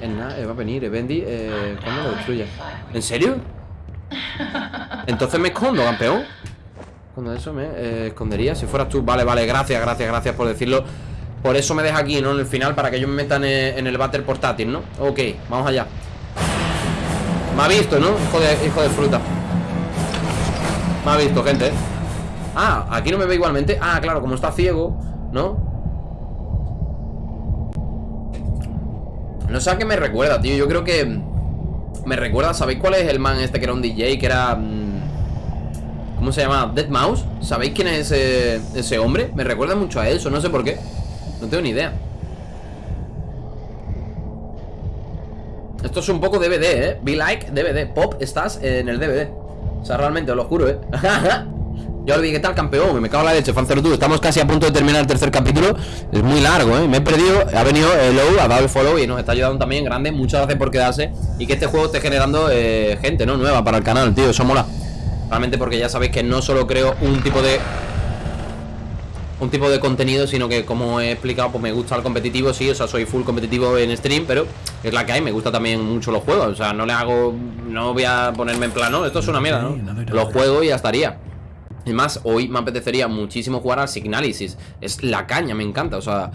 En nada, eh, va a venir, eh, Bendy, eh, ¿cuándo lo? ¿En serio? Entonces me escondo, campeón. Cuando eso me eh, escondería Si fueras tú, vale, vale, gracias, gracias, gracias por decirlo. Por eso me deja aquí, ¿no? En el final, para que yo me meta en el, battle portátil, ¿no? Ok, vamos allá Me ha visto, ¿no? Hijo de, fruta Me ha visto, gente Ah, aquí no me ve igualmente Ah, claro, como está ciego, ¿no? No sé a qué me recuerda, tío Yo creo que me recuerda ¿Sabéis cuál es el man este que era un DJ? Que era... Mm, ¿Cómo se llama? Dead Mouse ¿Sabéis quién es ese, ese hombre? Me recuerda mucho a eso, no sé por qué No tengo ni idea Esto es un poco DVD, ¿eh? Be like DVD Pop, estás en el DVD O sea, realmente, os lo juro, ¿eh? Yo olvidé, ¿qué tal campeón? Me cago en la leche, Fancero tú Estamos casi a punto de terminar el tercer capítulo Es muy largo, ¿eh? Me he perdido Ha venido el Low, ha dado el follow Y nos está ayudando también grande Muchas gracias por quedarse Y que este juego esté generando eh, gente, ¿no? Nueva para el canal, tío Eso mola Realmente porque ya sabéis que no solo creo un tipo de... Un tipo de contenido, sino que como he explicado, pues me gusta el competitivo, sí, o sea, soy full competitivo en stream, pero es la que hay, me gusta también mucho los juegos, o sea, no le hago, no voy a ponerme en plan, no, esto es una mierda, ¿no? Los juego y ya estaría. Y más, hoy me apetecería muchísimo jugar al Signalysis. Es la caña, me encanta. O sea,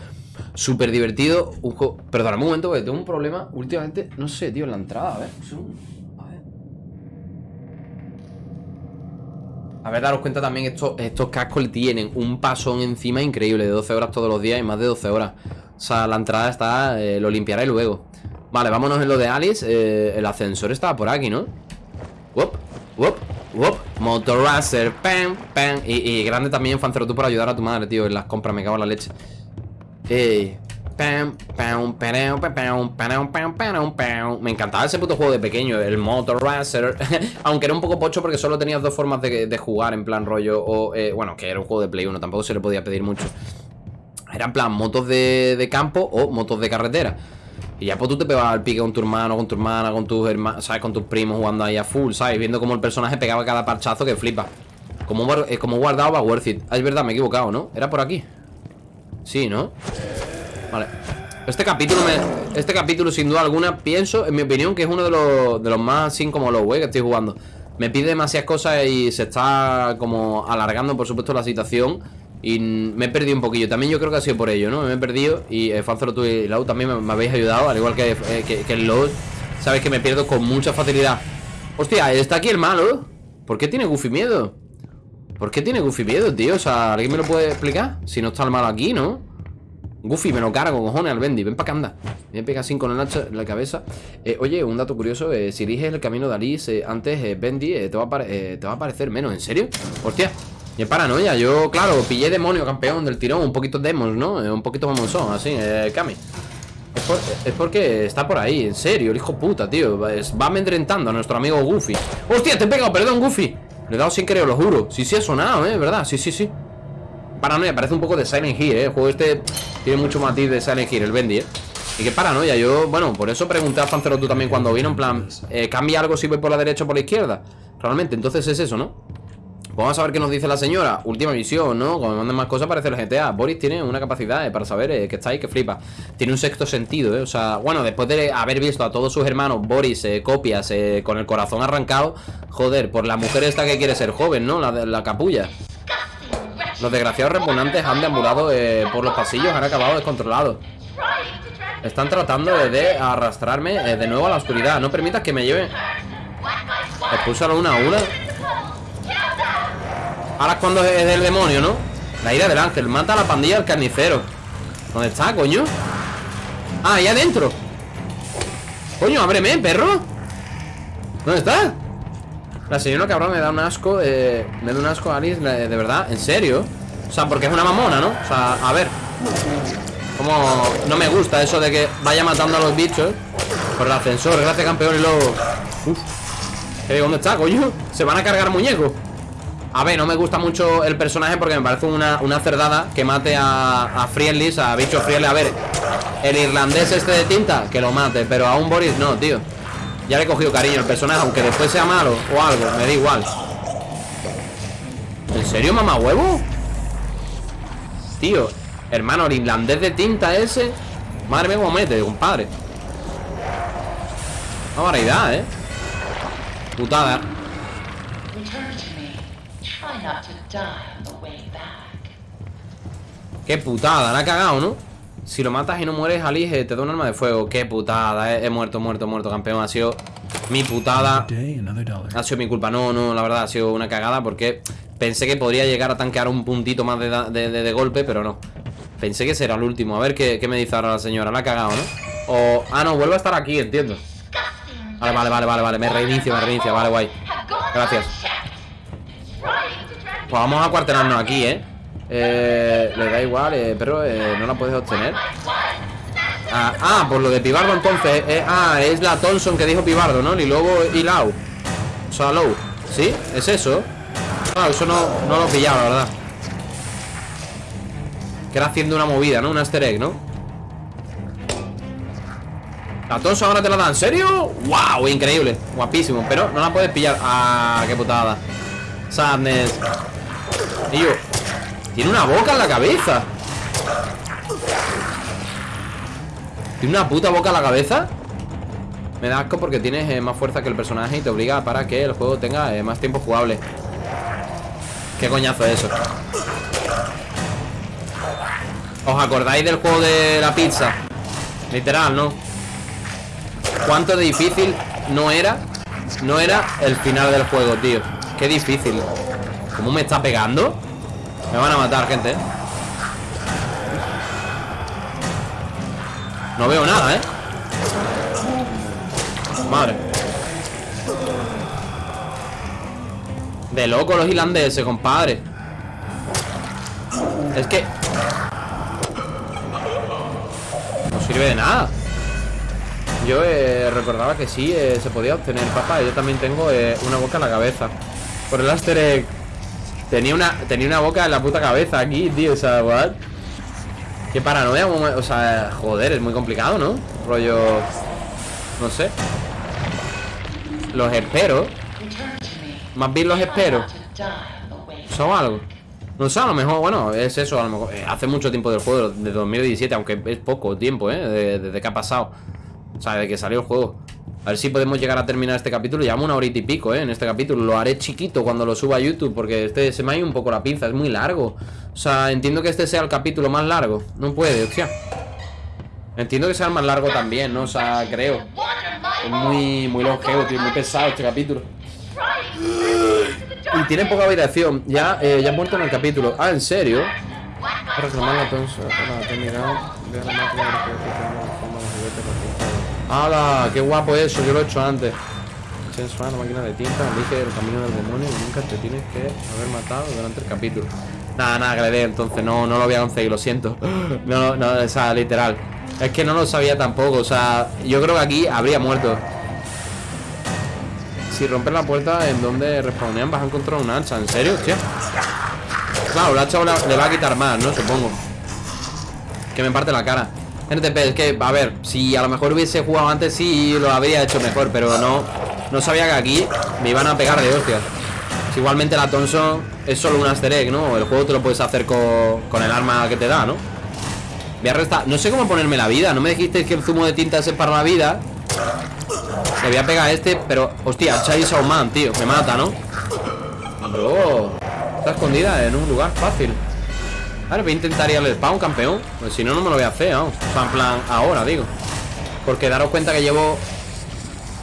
súper divertido. Un juego... Un momento, porque tengo un problema últimamente. No sé, tío, en la entrada. A ver, A ver. A ver, daros cuenta también, estos, estos cascos tienen un pasón encima increíble. De 12 horas todos los días y más de 12 horas. O sea, la entrada está... Eh, lo limpiaré luego. Vale, vámonos en lo de Alice. Eh, el ascensor estaba por aquí, ¿no? Wop, wop. Wop, Motorizer, pam, pam y, grande también, Fancero, tú por ayudar a tu madre, tío En las compras, me cago en la leche Ey Me encantaba ese puto juego de pequeño, el Motorizer Aunque era un poco pocho porque solo tenías dos formas de, jugar en plan rollo O, eh, bueno, que era un juego de Play 1, tampoco se le podía pedir mucho Eran plan motos de, campo o motos de carretera. Y ya pues tú te pegabas al pique con tu hermano, con tu hermana, con tus hermanos, ¿sabes? Con tus primos jugando ahí a full, ¿sabes? Viendo cómo el personaje pegaba cada parchazo que flipa. Como, eh, como guardado va worth it. Ah, es verdad, me he equivocado, ¿no? Era por aquí. Sí, ¿no? Vale. Este capítulo, me, este capítulo, sin duda alguna, pienso, en mi opinión, que es uno de los, de los más así como los güey que estoy jugando. Me pide demasiadas cosas y se está como alargando, por supuesto, la situación. Y me he perdido un poquillo. También yo creo que ha sido por ello, ¿no? Me he perdido. Y eh, Falzero, tú y Lau también me, habéis ayudado, al igual que, eh, que, que el Load. Sabes que me pierdo con mucha facilidad. Hostia, está aquí el malo. ¿Por qué tiene Goofy miedo? ¿Por qué tiene Goofy miedo, tío? O sea, ¿alguien me lo puede explicar? Si no está el malo aquí, ¿no? Goofy, me lo cargo, cojones, al Bendy. Ven para acá, anda. Me pega así con el hacha en la cabeza. Eh, oye, un dato curioso. eh, si eliges el camino de Alice eh, antes, Bendy, te, va a te va a parecer menos. ¿En serio? Hostia. Y paranoia. Yo, claro, pillé demonio campeón del tirón. Un poquito demos, ¿no? Un poquito mamonsón, así, Kami. Es, es porque está por ahí, en serio, el hijo puta, tío. Va amedrentando a nuestro amigo Goofy. ¡Hostia, te he pegado! Perdón, Goofy. Le he dado sin querer, lo juro. Sí, sí, ha sonado, ¿eh? ¿Verdad? Sí, sí, sí. Paranoia, parece un poco de Silent Hill, ¿eh? El juego este tiene mucho matiz de Silent Hill, el Bendy, ¿eh? Y qué paranoia, yo, bueno, por eso pregunté a Fancero tú también cuando vino, en plan, eh, ¿cambia algo si voy por la derecha o por la izquierda? Realmente, entonces es eso, ¿no? Pues vamos a ver qué nos dice la señora. Última visión, ¿no? Como me manden más cosas parece el GTA. Boris tiene una capacidad eh, para saber eh, que está ahí, que flipa. Tiene un sexto sentido, ¿eh? O sea, bueno, después de haber visto a todos sus hermanos, Boris, eh, copias, eh, con el corazón arrancado, joder, por la mujer esta que quiere ser joven, ¿no? La, la capulla. Los desgraciados repugnantes han deambulado eh, por los pasillos, han acabado descontrolados. Están tratando de, arrastrarme eh, de nuevo a la oscuridad. No permitas que me lleven. Expúsalo una a una. Ahora es cuando es del demonio, ¿no? La ira del ángel. Mata a la pandilla del carnicero. ¿Dónde está, coño? Ah, ahí adentro. Coño, ábreme, perro. ¿Dónde está? La señora cabrón me da un asco. Eh, me da un asco, Alice, de verdad. ¿En serio? O sea, porque es una mamona, ¿no? O sea, a ver. Como no me gusta eso de que vaya matando a los bichos por el ascensor. Gracias, campeón. Y luego. Uf. ¿Dónde está, coño? Se van a cargar muñecos. A ver, no me gusta mucho el personaje porque me parece una, una cerdada que mate a, a Friendly, a bicho Friendly. A ver, el irlandés este de tinta, que lo mate, pero a un Boris no, tío. Ya le he cogido cariño al personaje, aunque después sea malo o algo, me da igual. ¿En serio, mamá huevo? Tío, hermano, el irlandés de tinta ese. Madre mía, cómo mete, compadre. Una variedad, eh. Putada. Qué putada, la ha cagado, ¿no? Si lo matas y no mueres, Alice, te da un arma de fuego. Qué putada, eh. he muerto, muerto, muerto, campeón. Ha sido mi putada. Ha sido mi culpa. No, no, la verdad, ha sido una cagada porque pensé que podría llegar a tanquear un puntito más de, de- de- de golpe, pero no. Pensé que será el último. A ver qué, qué me dice ahora la señora. La ha cagado, ¿no? O. Ah, no, vuelve a estar aquí, entiendo. Vale, vale, vale, vale, vale. Me reinicio, me reinicio. Vale, guay. Gracias. Pues vamos a cuartelarnos aquí, ¿eh? Eh, le da igual, eh, pero eh, no la puedes obtener. Ah, ah, por lo de Pibardo entonces. eh, ah, es la Thompson que dijo Pibardo, ¿no? Y luego y Lau. O sea, Low. ¿Sí? ¿Es eso? Ah, eso no, no lo he pillado, la verdad. Que era haciendo una movida, ¿no? Un easter egg, ¿no? La Thompson ahora te la da, ¿en serio? ¡Wow! Increíble, guapísimo Pero no la puedes pillar ¡Ah, qué putada! Sadness Y yo Tiene una boca en la cabeza ¿Tiene una puta boca en la cabeza? Me da asco porque tienes eh, más fuerza que el personaje Y te obliga para que el juego tenga eh, más tiempo jugable ¿Qué coñazo es eso? ¿Os acordáis del juego de la pizza? Literal, ¿no? cuánto de difícil no era No era el final del juego, tío Qué difícil ¿Cómo me está pegando? Me van a matar, gente ¿eh? No veo nada, ¿eh? Madre De loco los irlandeses, compadre Es que No sirve de nada yo eh, recordaba que sí, eh, se podía obtener, papá. Yo también tengo una boca en la cabeza. Por el easter egg. Tenía una, tenía una boca en la puta cabeza aquí, tío. O sea, what? Qué paranoia, o sea, joder, es muy complicado, ¿no? Rollo... No sé. Los espero. Más bien los espero. ¿Son algo? No sé, a lo mejor, bueno, es eso, a lo mejor. eh, hace mucho tiempo del juego, de 2017, aunque es poco tiempo, ¿eh? de- Desde que ha pasado. O sea, desde que salió el juego. A ver si podemos llegar a terminar este capítulo. Llevamos una horita y pico, ¿eh? En este capítulo. Lo haré chiquito cuando lo suba a YouTube, porque este se me ha ido un poco la pinza, es muy largo. O sea, entiendo que este sea el capítulo más largo. No puede, hostia. Entiendo que sea el más largo también, ¿no? O sea, creo. Es muy, muy longevo, tío, muy pesado este capítulo. Y tiene poca habitación. Ya, eh, ya ha muerto en el capítulo. Ah, ¿en serio? Para reclamar la tonsa. Hola, te he mirado. Ve a la ¡Hala! ¡Qué guapo eso! Yo lo he hecho antes. Sensual, la máquina de tinta, elige el camino del demonio nunca te tienes que haber matado durante el capítulo. Nada, nada, que le dé, entonces no, no lo voy a conseguir, lo siento. No, no, o sea, literal. Es que no lo sabía tampoco, o sea, yo creo que aquí habría muerto. Si rompes la puerta en donde respawnean vas a encontrar un hacha, ¿en serio? Hostia. Claro, el hacha le va a quitar más, ¿no? Supongo. Que me parte la cara. NTP, es que, a ver, si a lo mejor hubiese jugado antes sí lo habría hecho mejor, pero no no sabía que aquí me iban a pegar de hostias. Si igualmente la Thompson es solo un easter egg, ¿no? El juego te lo puedes hacer con, con el arma que te da, ¿no? Voy a restar. No sé cómo ponerme la vida. No me dijisteis que el zumo de tinta es para la vida. Le voy a pegar este, pero. Hostia, Chai Man, tío. Me mata, ¿no? Bro. Está escondida en un lugar fácil. Ahora voy a intentar ir al spawn, campeón. Pues si no, no me lo voy a hacer, vamos. O sea, en plan, ahora, digo. Porque daros cuenta que llevo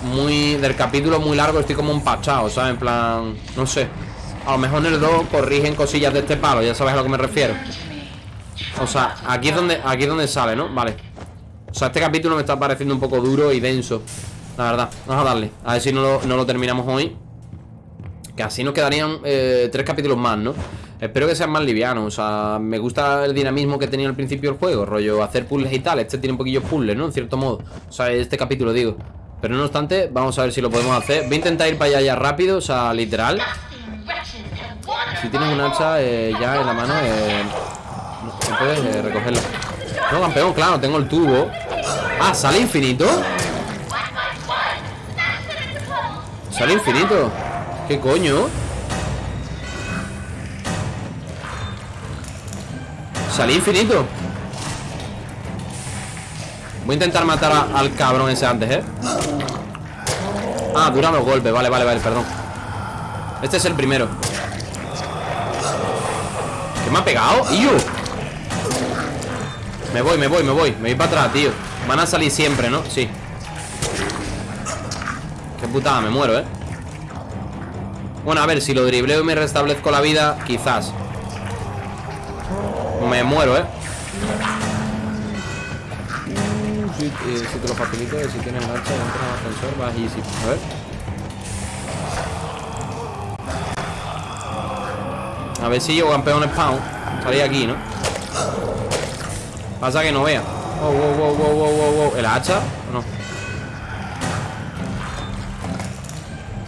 muy. Del capítulo muy largo, estoy como empachado, ¿sabes? En plan. No sé. A lo mejor en el 2 corrigen cosillas de este palo, ya sabes a lo que me refiero. O sea, aquí es donde, aquí es donde sale, ¿no? Vale. O sea, este capítulo me está pareciendo un poco duro y denso. La verdad. Vamos a darle. A ver si no lo, no lo terminamos hoy. Que así nos quedarían eh, tres capítulos más, ¿no? Espero que sean más livianos. O sea, me gusta el dinamismo que tenía al principio el juego. Rollo, hacer puzzles y tal. Este tiene un poquillo puzzles, ¿no? En cierto modo. O sea, este capítulo digo. Pero no obstante, vamos a ver si lo podemos hacer. Voy a intentar ir para allá ya rápido. O sea, literal. Si tienes un hacha eh, ya en la mano, eh, puedes eh, recogerla. No, campeón, claro, tengo el tubo. Ah, ¿sale infinito? ¿Sale infinito? ¿Qué coño? ¿Sale infinito? Voy a intentar matar al cabrón ese antes, ¿eh? Ah, duran los golpes, vale, vale, vale, perdón Este es el primero ¿Qué me ha pegado? ¡Iu! Me voy, me voy, me voy Me voy para atrás, tío Van a salir siempre, ¿no? Sí Qué putada, me muero, ¿eh? Bueno, a ver, si lo dribleo y me restablezco la vida Quizás Me muero, ¿eh? Si, eh, si te lo facilito, si tienes y entras al ascensor, vas easy A ver A ver si yo campeón spawn Salí aquí, ¿no? Pasa que no vea Wow, wow, wow, wow, wow, wow, wow. ¿El hacha? ¿O no?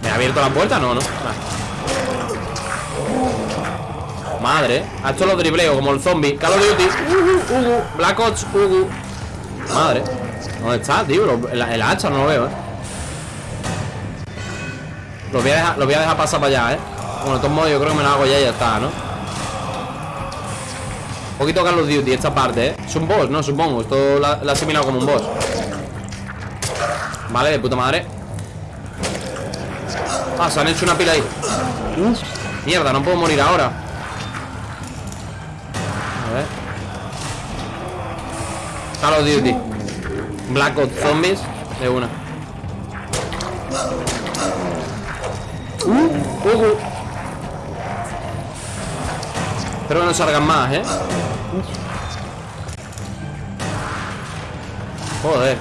¿Me ha abierto la puerta? No, no. Madre A esto lo dribleo como el zombie Call of Duty Ugu, Ugu Black Ops Ugu Madre ¿Dónde está, tío? Lo- el, el hacha no lo veo, ¿eh? Lo voy a dejar, lo voy a dejar pasar para allá, ¿eh? Bueno, de todos modos yo creo que me lo hago ya y ya está, ¿no? Un poquito Call of Duty esta parte, ¿eh? Es un boss, ¿no? Supongo Esto la he asimilado como un boss Vale, de puta madre Ah, se han hecho una pila ahí Uf, Mierda, no puedo morir ahora A ver Call of Duty Black Ops Zombies De una Uh, uh, uh. Espero que no salgan más, ¿eh? Joder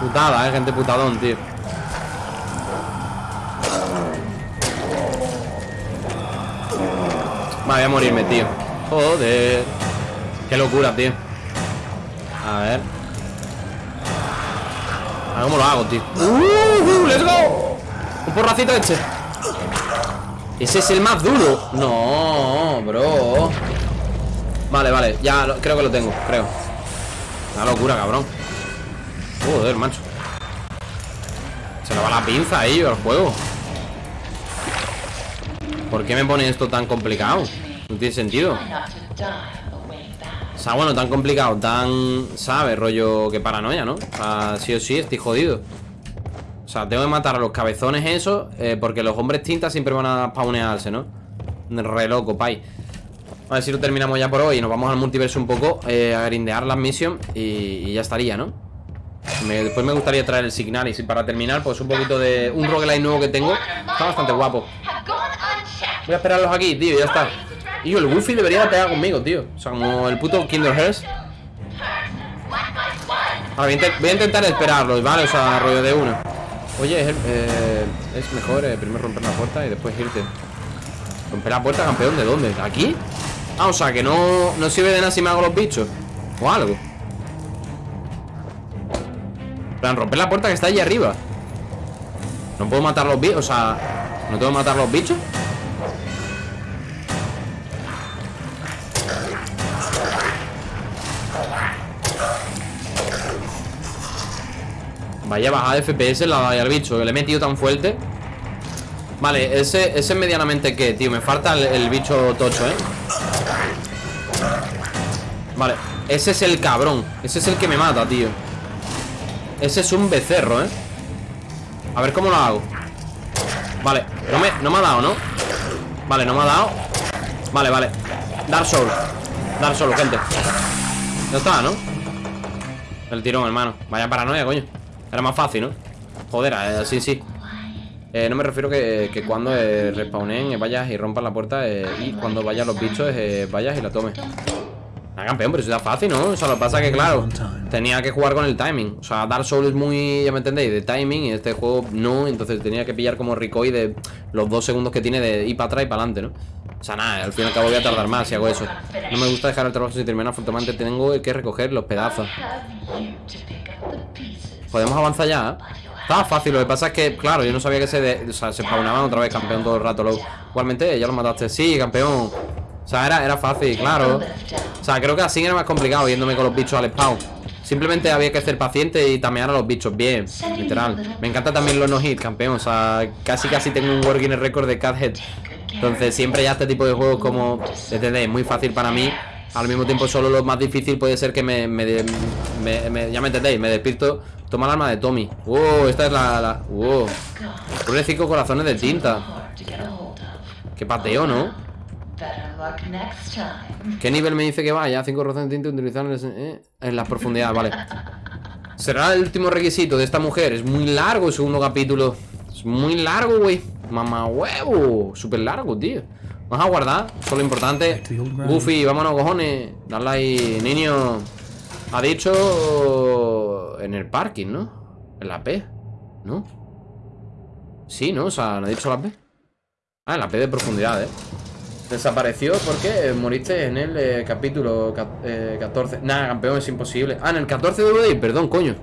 Putada, ¿eh? Gente putadón, tío Vale, voy a morirme, tío Joder Qué locura, tío A ver. A ver cómo lo hago, tío. Uh, uh, ¡Let's go! Un porracito este. Ese es el más duro. No, bro. Vale, vale, ya creo que lo tengo, creo. Una locura, cabrón. Joder, macho. Se le va la pinza a ellos al juego. ¿Por qué me pone esto tan complicado? No tiene sentido O sea, bueno, tan complicado, tan... ¿Sabes? Rollo que paranoia, ¿no? O sea, sí o sí, estoy jodido O sea, tengo que matar a los cabezones esos eh, Porque los hombres tintas siempre van a spawnearse, ¿no? Re loco, pay A ver si lo terminamos ya por hoy y Nos vamos al multiverso un poco eh, A grindear las misiones y, ya estaría, ¿no? Después me gustaría traer el Signalis Y para terminar, pues un poquito de... Un roguelite nuevo que tengo Está bastante guapo. Voy a esperarlos aquí, tío, ya está Y el Goofy debería de pegar conmigo, tío O sea, como el puto Kinder Hearts Ahora, voy, a intentar esperarlos, ¿vale? O sea, rollo de uno Oye, es, eh, es mejor eh, primero romper la puerta y después irte Romper la puerta, campeón, ¿de dónde? ¿De aquí? Ah, o sea, que no, no sirve de nada si me hago los bichos O algo plan, romper la puerta que está allí arriba No puedo matar los bichos, o sea ¿No tengo que matar los bichos? Vaya bajada de FPS la da al bicho Que le he metido tan fuerte. Vale, ese, ese es medianamente qué, tío Me falta el, bicho tocho, ¿eh? Vale, ese es el cabrón Ese es el que me mata, tío. Ese es un becerro, ¿eh? A ver cómo lo hago. Vale, no me, no me ha dado, ¿no? Vale, no me ha dado. Vale, vale. Dark Soul Dark Soul, gente. Ya está, ¿no? El tirón, hermano. Vaya paranoia, coño Era más fácil, ¿no? Joder, eh, sí, sí eh, no me refiero que, que cuando eh, respawnen vayas y rompas la puerta y cuando vayan los bichos vayas y la tomes. Ah, campeón, pero eso está fácil, ¿no? O sea, lo que pasa es que, claro, tenía que jugar con el timing. O sea, Dark Souls es muy, ya me entendéis, de timing y este juego no. Entonces tenía que pillar como recoil de los dos segundos que tiene de ir para atrás y para adelante, ¿no? O sea, nada, al fin y al cabo voy a tardar más si hago eso. No me gusta dejar el trabajo sin terminar, afortunadamente tengo que recoger los pedazos. Podemos avanzar ya, ¿eh? Estaba fácil, lo que pasa es que, claro, yo no sabía que se, de- o sea, se spawnaban otra vez campeón todo el rato. Lo, igualmente, ya lo mataste. Sí, campeón. O sea, era, era fácil, claro. O sea, creo que así era más complicado yéndome con los bichos al spawn. Simplemente había que ser paciente y tamear a los bichos bien, literal. Me encanta también los no-hit, campeón. O sea, casi casi tengo un working record de Cathead. Entonces, siempre ya este tipo de juegos como, ¿entendéis? Muy fácil para mí. Al mismo tiempo, solo lo más difícil puede ser que me- me- ya me entendéis, me despierto. Toma el arma de Tommy. Wow, esta es la. la wow. Pone cinco corazones de tinta. Qué pateo, ¿no? ¿Qué nivel me dice que vaya? Cinco corazones de tinta utilizados en, eh, en las profundidades, vale. Será el último requisito de esta mujer. Es muy largo el segundo capítulo. Es muy largo, güey. Mamá huevo. Súper largo, tío. Vamos a guardar. Eso es lo importante. Goofy, vámonos, cojones. Dale ahí, niño. Ha dicho en el parking, ¿no? En la P, ¿no? Sí, ¿no? O sea, ¿no ha dicho la P? Ah, en la P de profundidad, ¿eh? Desapareció porque moriste en el eh, capítulo ca- eh, 14. Nada, campeón, es imposible. Ah, en el 14 debo de ir, perdón, coño.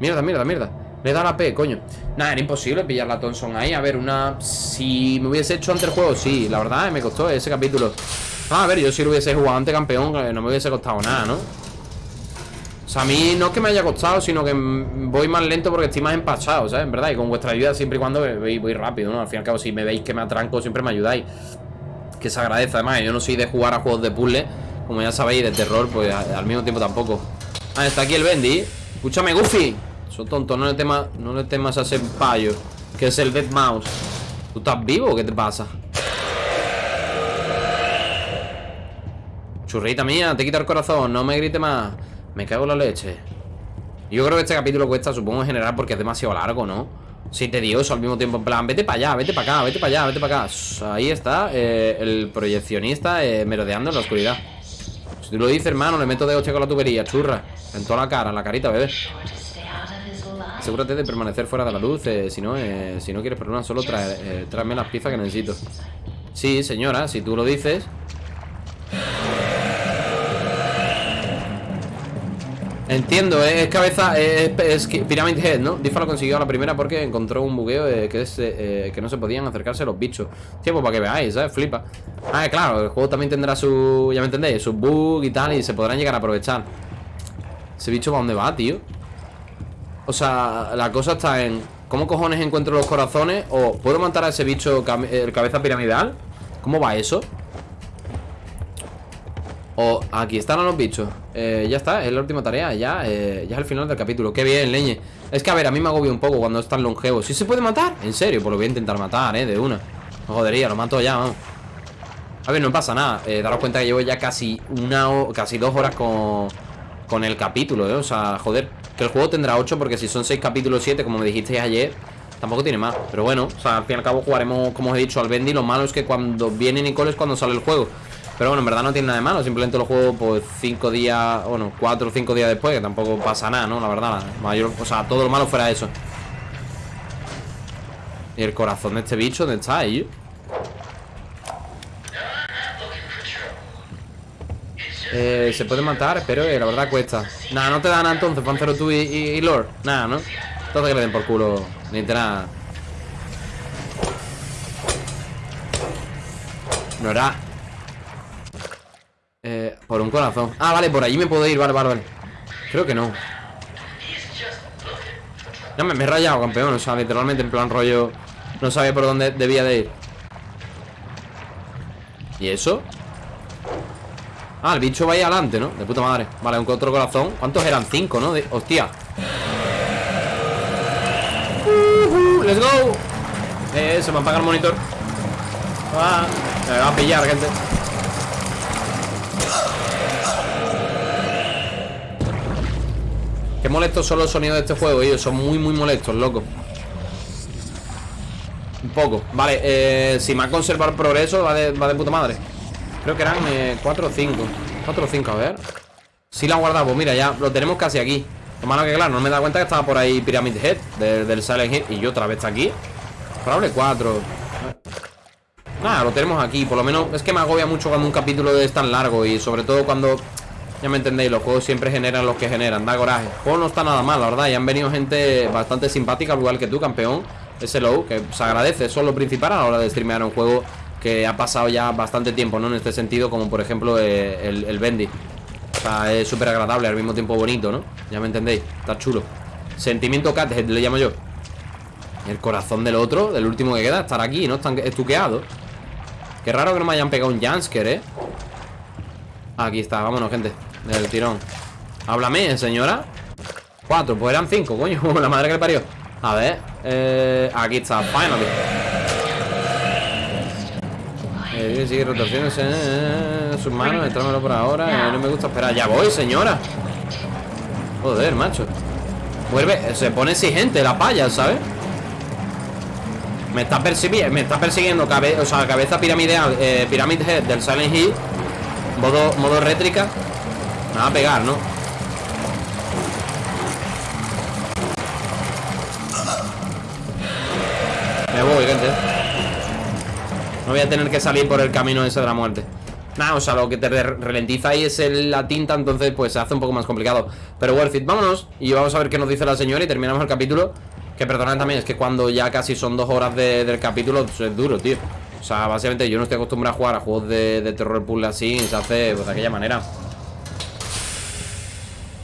Mierda, mierda, mierda. Le he dado la P, coño. Nada, era imposible pillar la Thompson ahí. A ver, una. Si me hubiese hecho antes el juego, sí. La verdad, me costó ese capítulo. Ah, a ver, yo si lo hubiese jugado antes, campeón, eh, no me hubiese costado nada, ¿no? O sea, a mí no es que me haya costado, sino que voy más lento porque estoy más empachado, ¿sabes? En verdad, y con vuestra ayuda siempre y cuando voy, rápido, ¿no? Al fin y al cabo, si me veis que me atranco, siempre me ayudáis. Que se agradece, además, yo no soy de jugar a juegos de puzzle, como ya sabéis, de terror, pues al mismo tiempo tampoco. Ah, está aquí el Bendy. Escúchame, Goofy. Eso tonto, no le temas, no le temas a ese payo, que es el Dead Mouse. ¿Tú estás vivo o qué te pasa? Churrita mía, te quita el corazón, no me grite más. Me cago en la leche. Yo creo que este capítulo cuesta, supongo, en general, porque es demasiado largo, ¿no? Sí, tedioso al mismo tiempo. En plan, vete para allá, vete para acá, vete para allá, vete para acá. Ahí está, eh, el proyeccionista eh, merodeando en la oscuridad. Si tú lo dices, hermano, le meto de hostia con la tubería, churra. En toda la cara, en la carita, bebé. Asegúrate de permanecer fuera de la luz. eh, si no, si no quieres problemas, solo trae, tráeme las piezas que necesito. Sí, señora, si tú lo dices. Entiendo, eh, es cabeza, es, es Pyramid Head, ¿no? Difa lo consiguió a la primera porque encontró un bugueo eh, que, es, eh, que no se podían acercarse los bichos. Pues para que veáis, ¿sabes? Flipa. Ah, claro, el juego también tendrá su, ya me entendéis, su bug y tal y se podrán llegar a aprovechar. Ese bicho, ¿para dónde va, tío? O sea, la cosa está en ¿Cómo cojones encuentro los corazones? O ¿puedo matar a ese bicho, el cabeza piramidal? ¿Cómo va eso? O aquí están los bichos. Eh, Ya está, es la última tarea Ya, eh, ya es el final del capítulo. Qué bien, leñe. Es que a ver, a mí me agobia un poco cuando es tan longevo. ¿Sí se puede matar? En serio, pues lo voy a intentar matar, eh, de una. No jodería, lo mato ya, vamos. A ver, no pasa nada. Eh, Daros cuenta que llevo ya casi una Casi dos horas con Con el capítulo, eh. O sea, joder Que el juego tendrá ocho Porque si son seis capítulos, siete Como me dijisteis ayer Tampoco tiene más. Pero bueno, o sea, al fin y al cabo jugaremos Como os he dicho al Bendy. Lo malo es que cuando viene Nicole es cuando sale el juego pero bueno, en verdad no tiene nada de malo, simplemente lo juego pues cinco días, bueno, cuatro o cinco días después, que tampoco pasa nada, ¿no? La verdad, mayor, o sea, todo lo malo fuera eso. Y el corazón de este bicho, ¿dónde está ahí? Eh, se puede matar, pero eh, la verdad cuesta. Nada, no te dan entonces, Pancero tú y Lord. Nada, ¿no? Entonces que le den por culo, ni te nada. No era. Eh, por un corazón. Ah, vale, por allí me puedo ir, vale, vale, vale. Creo que no. No, me, me he rayado, campeón. O sea, literalmente en plan rollo. No sabía por dónde debía de ir. ¿Y eso? Ah, el bicho va ahí adelante, ¿no? De puta madre. Vale, un otro corazón. ¿Cuántos eran? Cinco, ¿no? De- hostia. Let's go. Eh, se me apaga el monitor. Ah, me va a pillar, gente. Qué molestos son los sonidos de este juego, ellos son muy, muy molestos, loco. Un poco. Vale, eh, si me ha conservado el progreso, va de, va de puta madre. Creo que eran 4 o 5. 4 o 5, a ver. Sí la han guardado, pues mira, ya lo tenemos casi aquí. Lo malo que claro, no me dado cuenta que estaba por ahí Pyramid Head de- del Silent Hill. Y yo otra vez está aquí. Probable 4. Nada, lo tenemos aquí. Por lo menos es que me agobia mucho cuando un capítulo es tan largo. Y sobre todo cuando, ya me entendéis, los juegos siempre generan los que generan. Da coraje. El juego no está nada mal, la verdad. Y han venido gente bastante simpática, al igual que tú, campeón. Ese low, que se agradece. Eso es lo principal a la hora de streamear un juego que ha pasado ya bastante tiempo, ¿no? En este sentido, como por ejemplo eh, el, el Bendy. O sea, es súper agradable, al mismo tiempo bonito, ¿no? Ya me entendéis, está chulo Sentimiento cat, le llamo yo El corazón del otro, del último que queda Estar aquí, ¿no? Están estuqueados Qué raro que no me hayan pegado un Jansker, ¿eh? Aquí está, vámonos, gente Del tirón Háblame, señora Cuatro, pues eran cinco, coño La madre que le parió A ver, eh, aquí está, finally eh, sigue rotaciones en sus manos, entrámelo por ahora. eh, no me gusta esperar. Ya voy, señora. Joder, macho. Vuelve, se pone exigente la paya, ¿sabes? Me está persiguiendo, me está persiguiendo cabe, o sea, cabeza piramidal, eh, Pyramid Head del Silent Hill. Modo, modo rétrica. Me a pegar, ¿no? Me voy, gente. No voy a tener que salir por el camino ese de la muerte. Nada, o sea, lo que te ralentiza ahí es la tinta Entonces pues se hace un poco más complicado. Pero worth it, vámonos Y vamos a ver qué nos dice la señora y terminamos el capítulo. Que perdonad también, es que cuando ya casi son dos horas de- del capítulo Es duro, tío. O sea, básicamente yo no estoy acostumbrado a jugar a juegos de, terror puzzle así Se hace pues, de aquella manera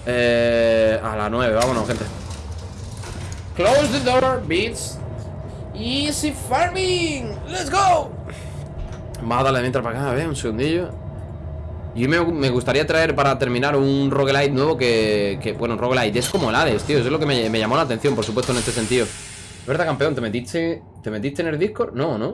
eh, A las 9, vámonos, gente. Close the door, beats Easy farming. Let's go. Vamos a darle mientras para acá, a ver, un segundillo. Y me, me gustaría traer para terminar un roguelite nuevo que, que bueno, roguelite es como el Hades, tío Eso es lo que me, llamó la atención, por supuesto, en este sentido. ¿Verdad, campeón? ¿Te metiste, ¿Te metiste en el Discord? No, ¿no?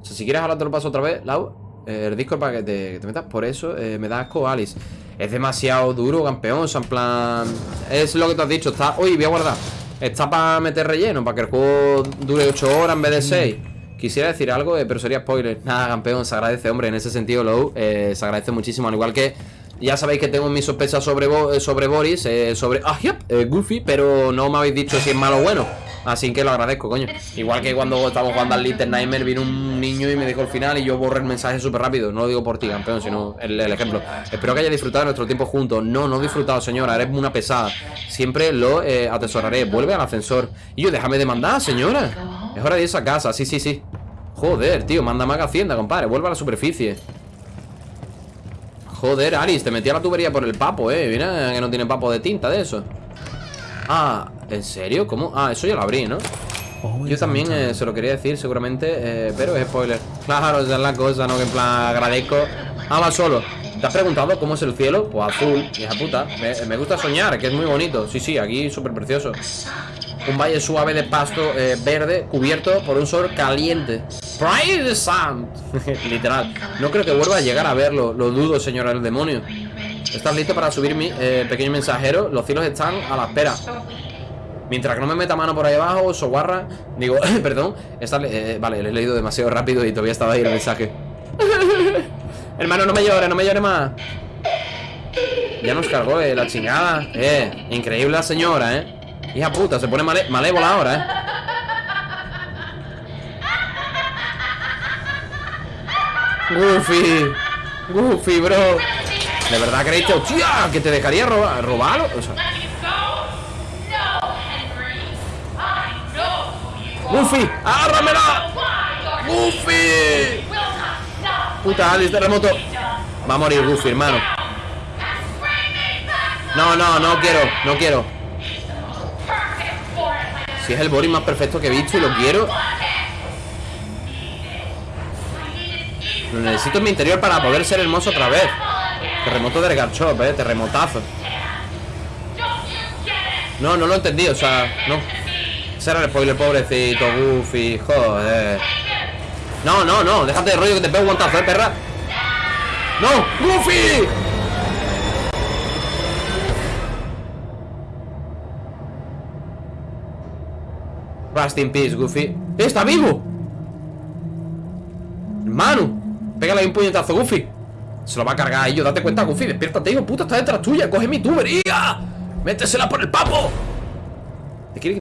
O sea, si quieres ahora te lo paso otra vez, Lau eh, El Discord para que te, que te metas. Por eso eh, me da asco Alice Es demasiado duro, campeón O sea, en plan... Es lo que te has dicho Está... Uy, voy a guardar Está para meter relleno Para que el juego dure 8 horas en vez de 6 Quisiera decir algo, eh, pero sería spoiler. Nada, campeón, se agradece, hombre, en ese sentido, Low, eh, se agradece muchísimo. Al igual que ya sabéis que tengo mis sospechas sobre, eh, sobre Boris, eh, sobre ah, yep, Goofy, pero no me habéis dicho si es malo o bueno. Así que lo agradezco, coño. Igual que cuando estábamos jugando al Little Nightmare, vino un niño y me dijo el final y yo borré el mensaje súper rápido. No lo digo por ti, campeón, sino el, ejemplo. Espero que haya disfrutado nuestro tiempo juntos. No, no he disfrutado, señora. Eres una pesada. Siempre lo eh, atesoraré. Vuelve al ascensor. Y yo, déjame de mandar, señora. Es hora de irse a casa. Sí, sí, sí. Joder, tío, manda más que Hacienda, compadre. Vuelve a la superficie. Joder, Aris, te metí a la tubería por el papo, eh. Mira que no tiene papo de tinta de eso. Ah, ¿en serio? ¿Cómo? Ah, eso ya lo abrí, ¿no? Yo también eh, se lo quería decir seguramente, eh, pero es spoiler. Claro, esa es la cosa, ¿no? Que en plan agradezco. Ah, va solo. ¿Te has preguntado cómo es el cielo? Pues azul, hija puta. Me, gusta soñar, que es muy bonito. Sí, sí, aquí súper precioso. Un valle suave de pasto eh, verde cubierto por un sol caliente. Pride sun. Literal. No creo que vuelva a llegar a verlo. Lo dudo, señora el demonio. ¿Estás listo para subir mi pequeño mensajero? Los cielos están a la espera. Mientras que no me meta mano por ahí abajo, soguarra. Digo, perdón. Está, eh, vale, lo he leído demasiado rápido y todavía estaba ahí el mensaje. Hermano, no me llores, no me llores más. Ya nos cargó eh, la chingada. Eh, increíble la señora, eh. Hija puta, se pone malé malévola ahora, eh. Goofy. Goofy, bro. ¿De verdad creéis que, hostia, que te dejaría robar, robarlo? O sea, Goofy, agárramela. Goofy. Puta, Alice, terremoto. Va a morir Goofy, hermano. No, no, no quiero, no quiero. Si es el Boris más perfecto que he visto y lo quiero. Lo necesito en mi interior para poder ser hermoso otra vez. Terremoto de Garchop, eh, terremotazo. No, no lo he entendido, o sea, no. Ese era el spoiler, pobrecito, Goofy, joder. No, no, no, déjate de rollo que te pego un guantazo, eh, perra. ¡No! ¡Goofy! Rest in peace, Goofy. ¡Eh, ¡Está vivo! Hermano, pégale ahí un puñetazo, Goofy. Se lo va a cargar a ellos, date cuenta, Goofy. Despiértate, hijo puta, está detrás tuya. Coge mi tubería. Métesela por el papo. ¿Te quiere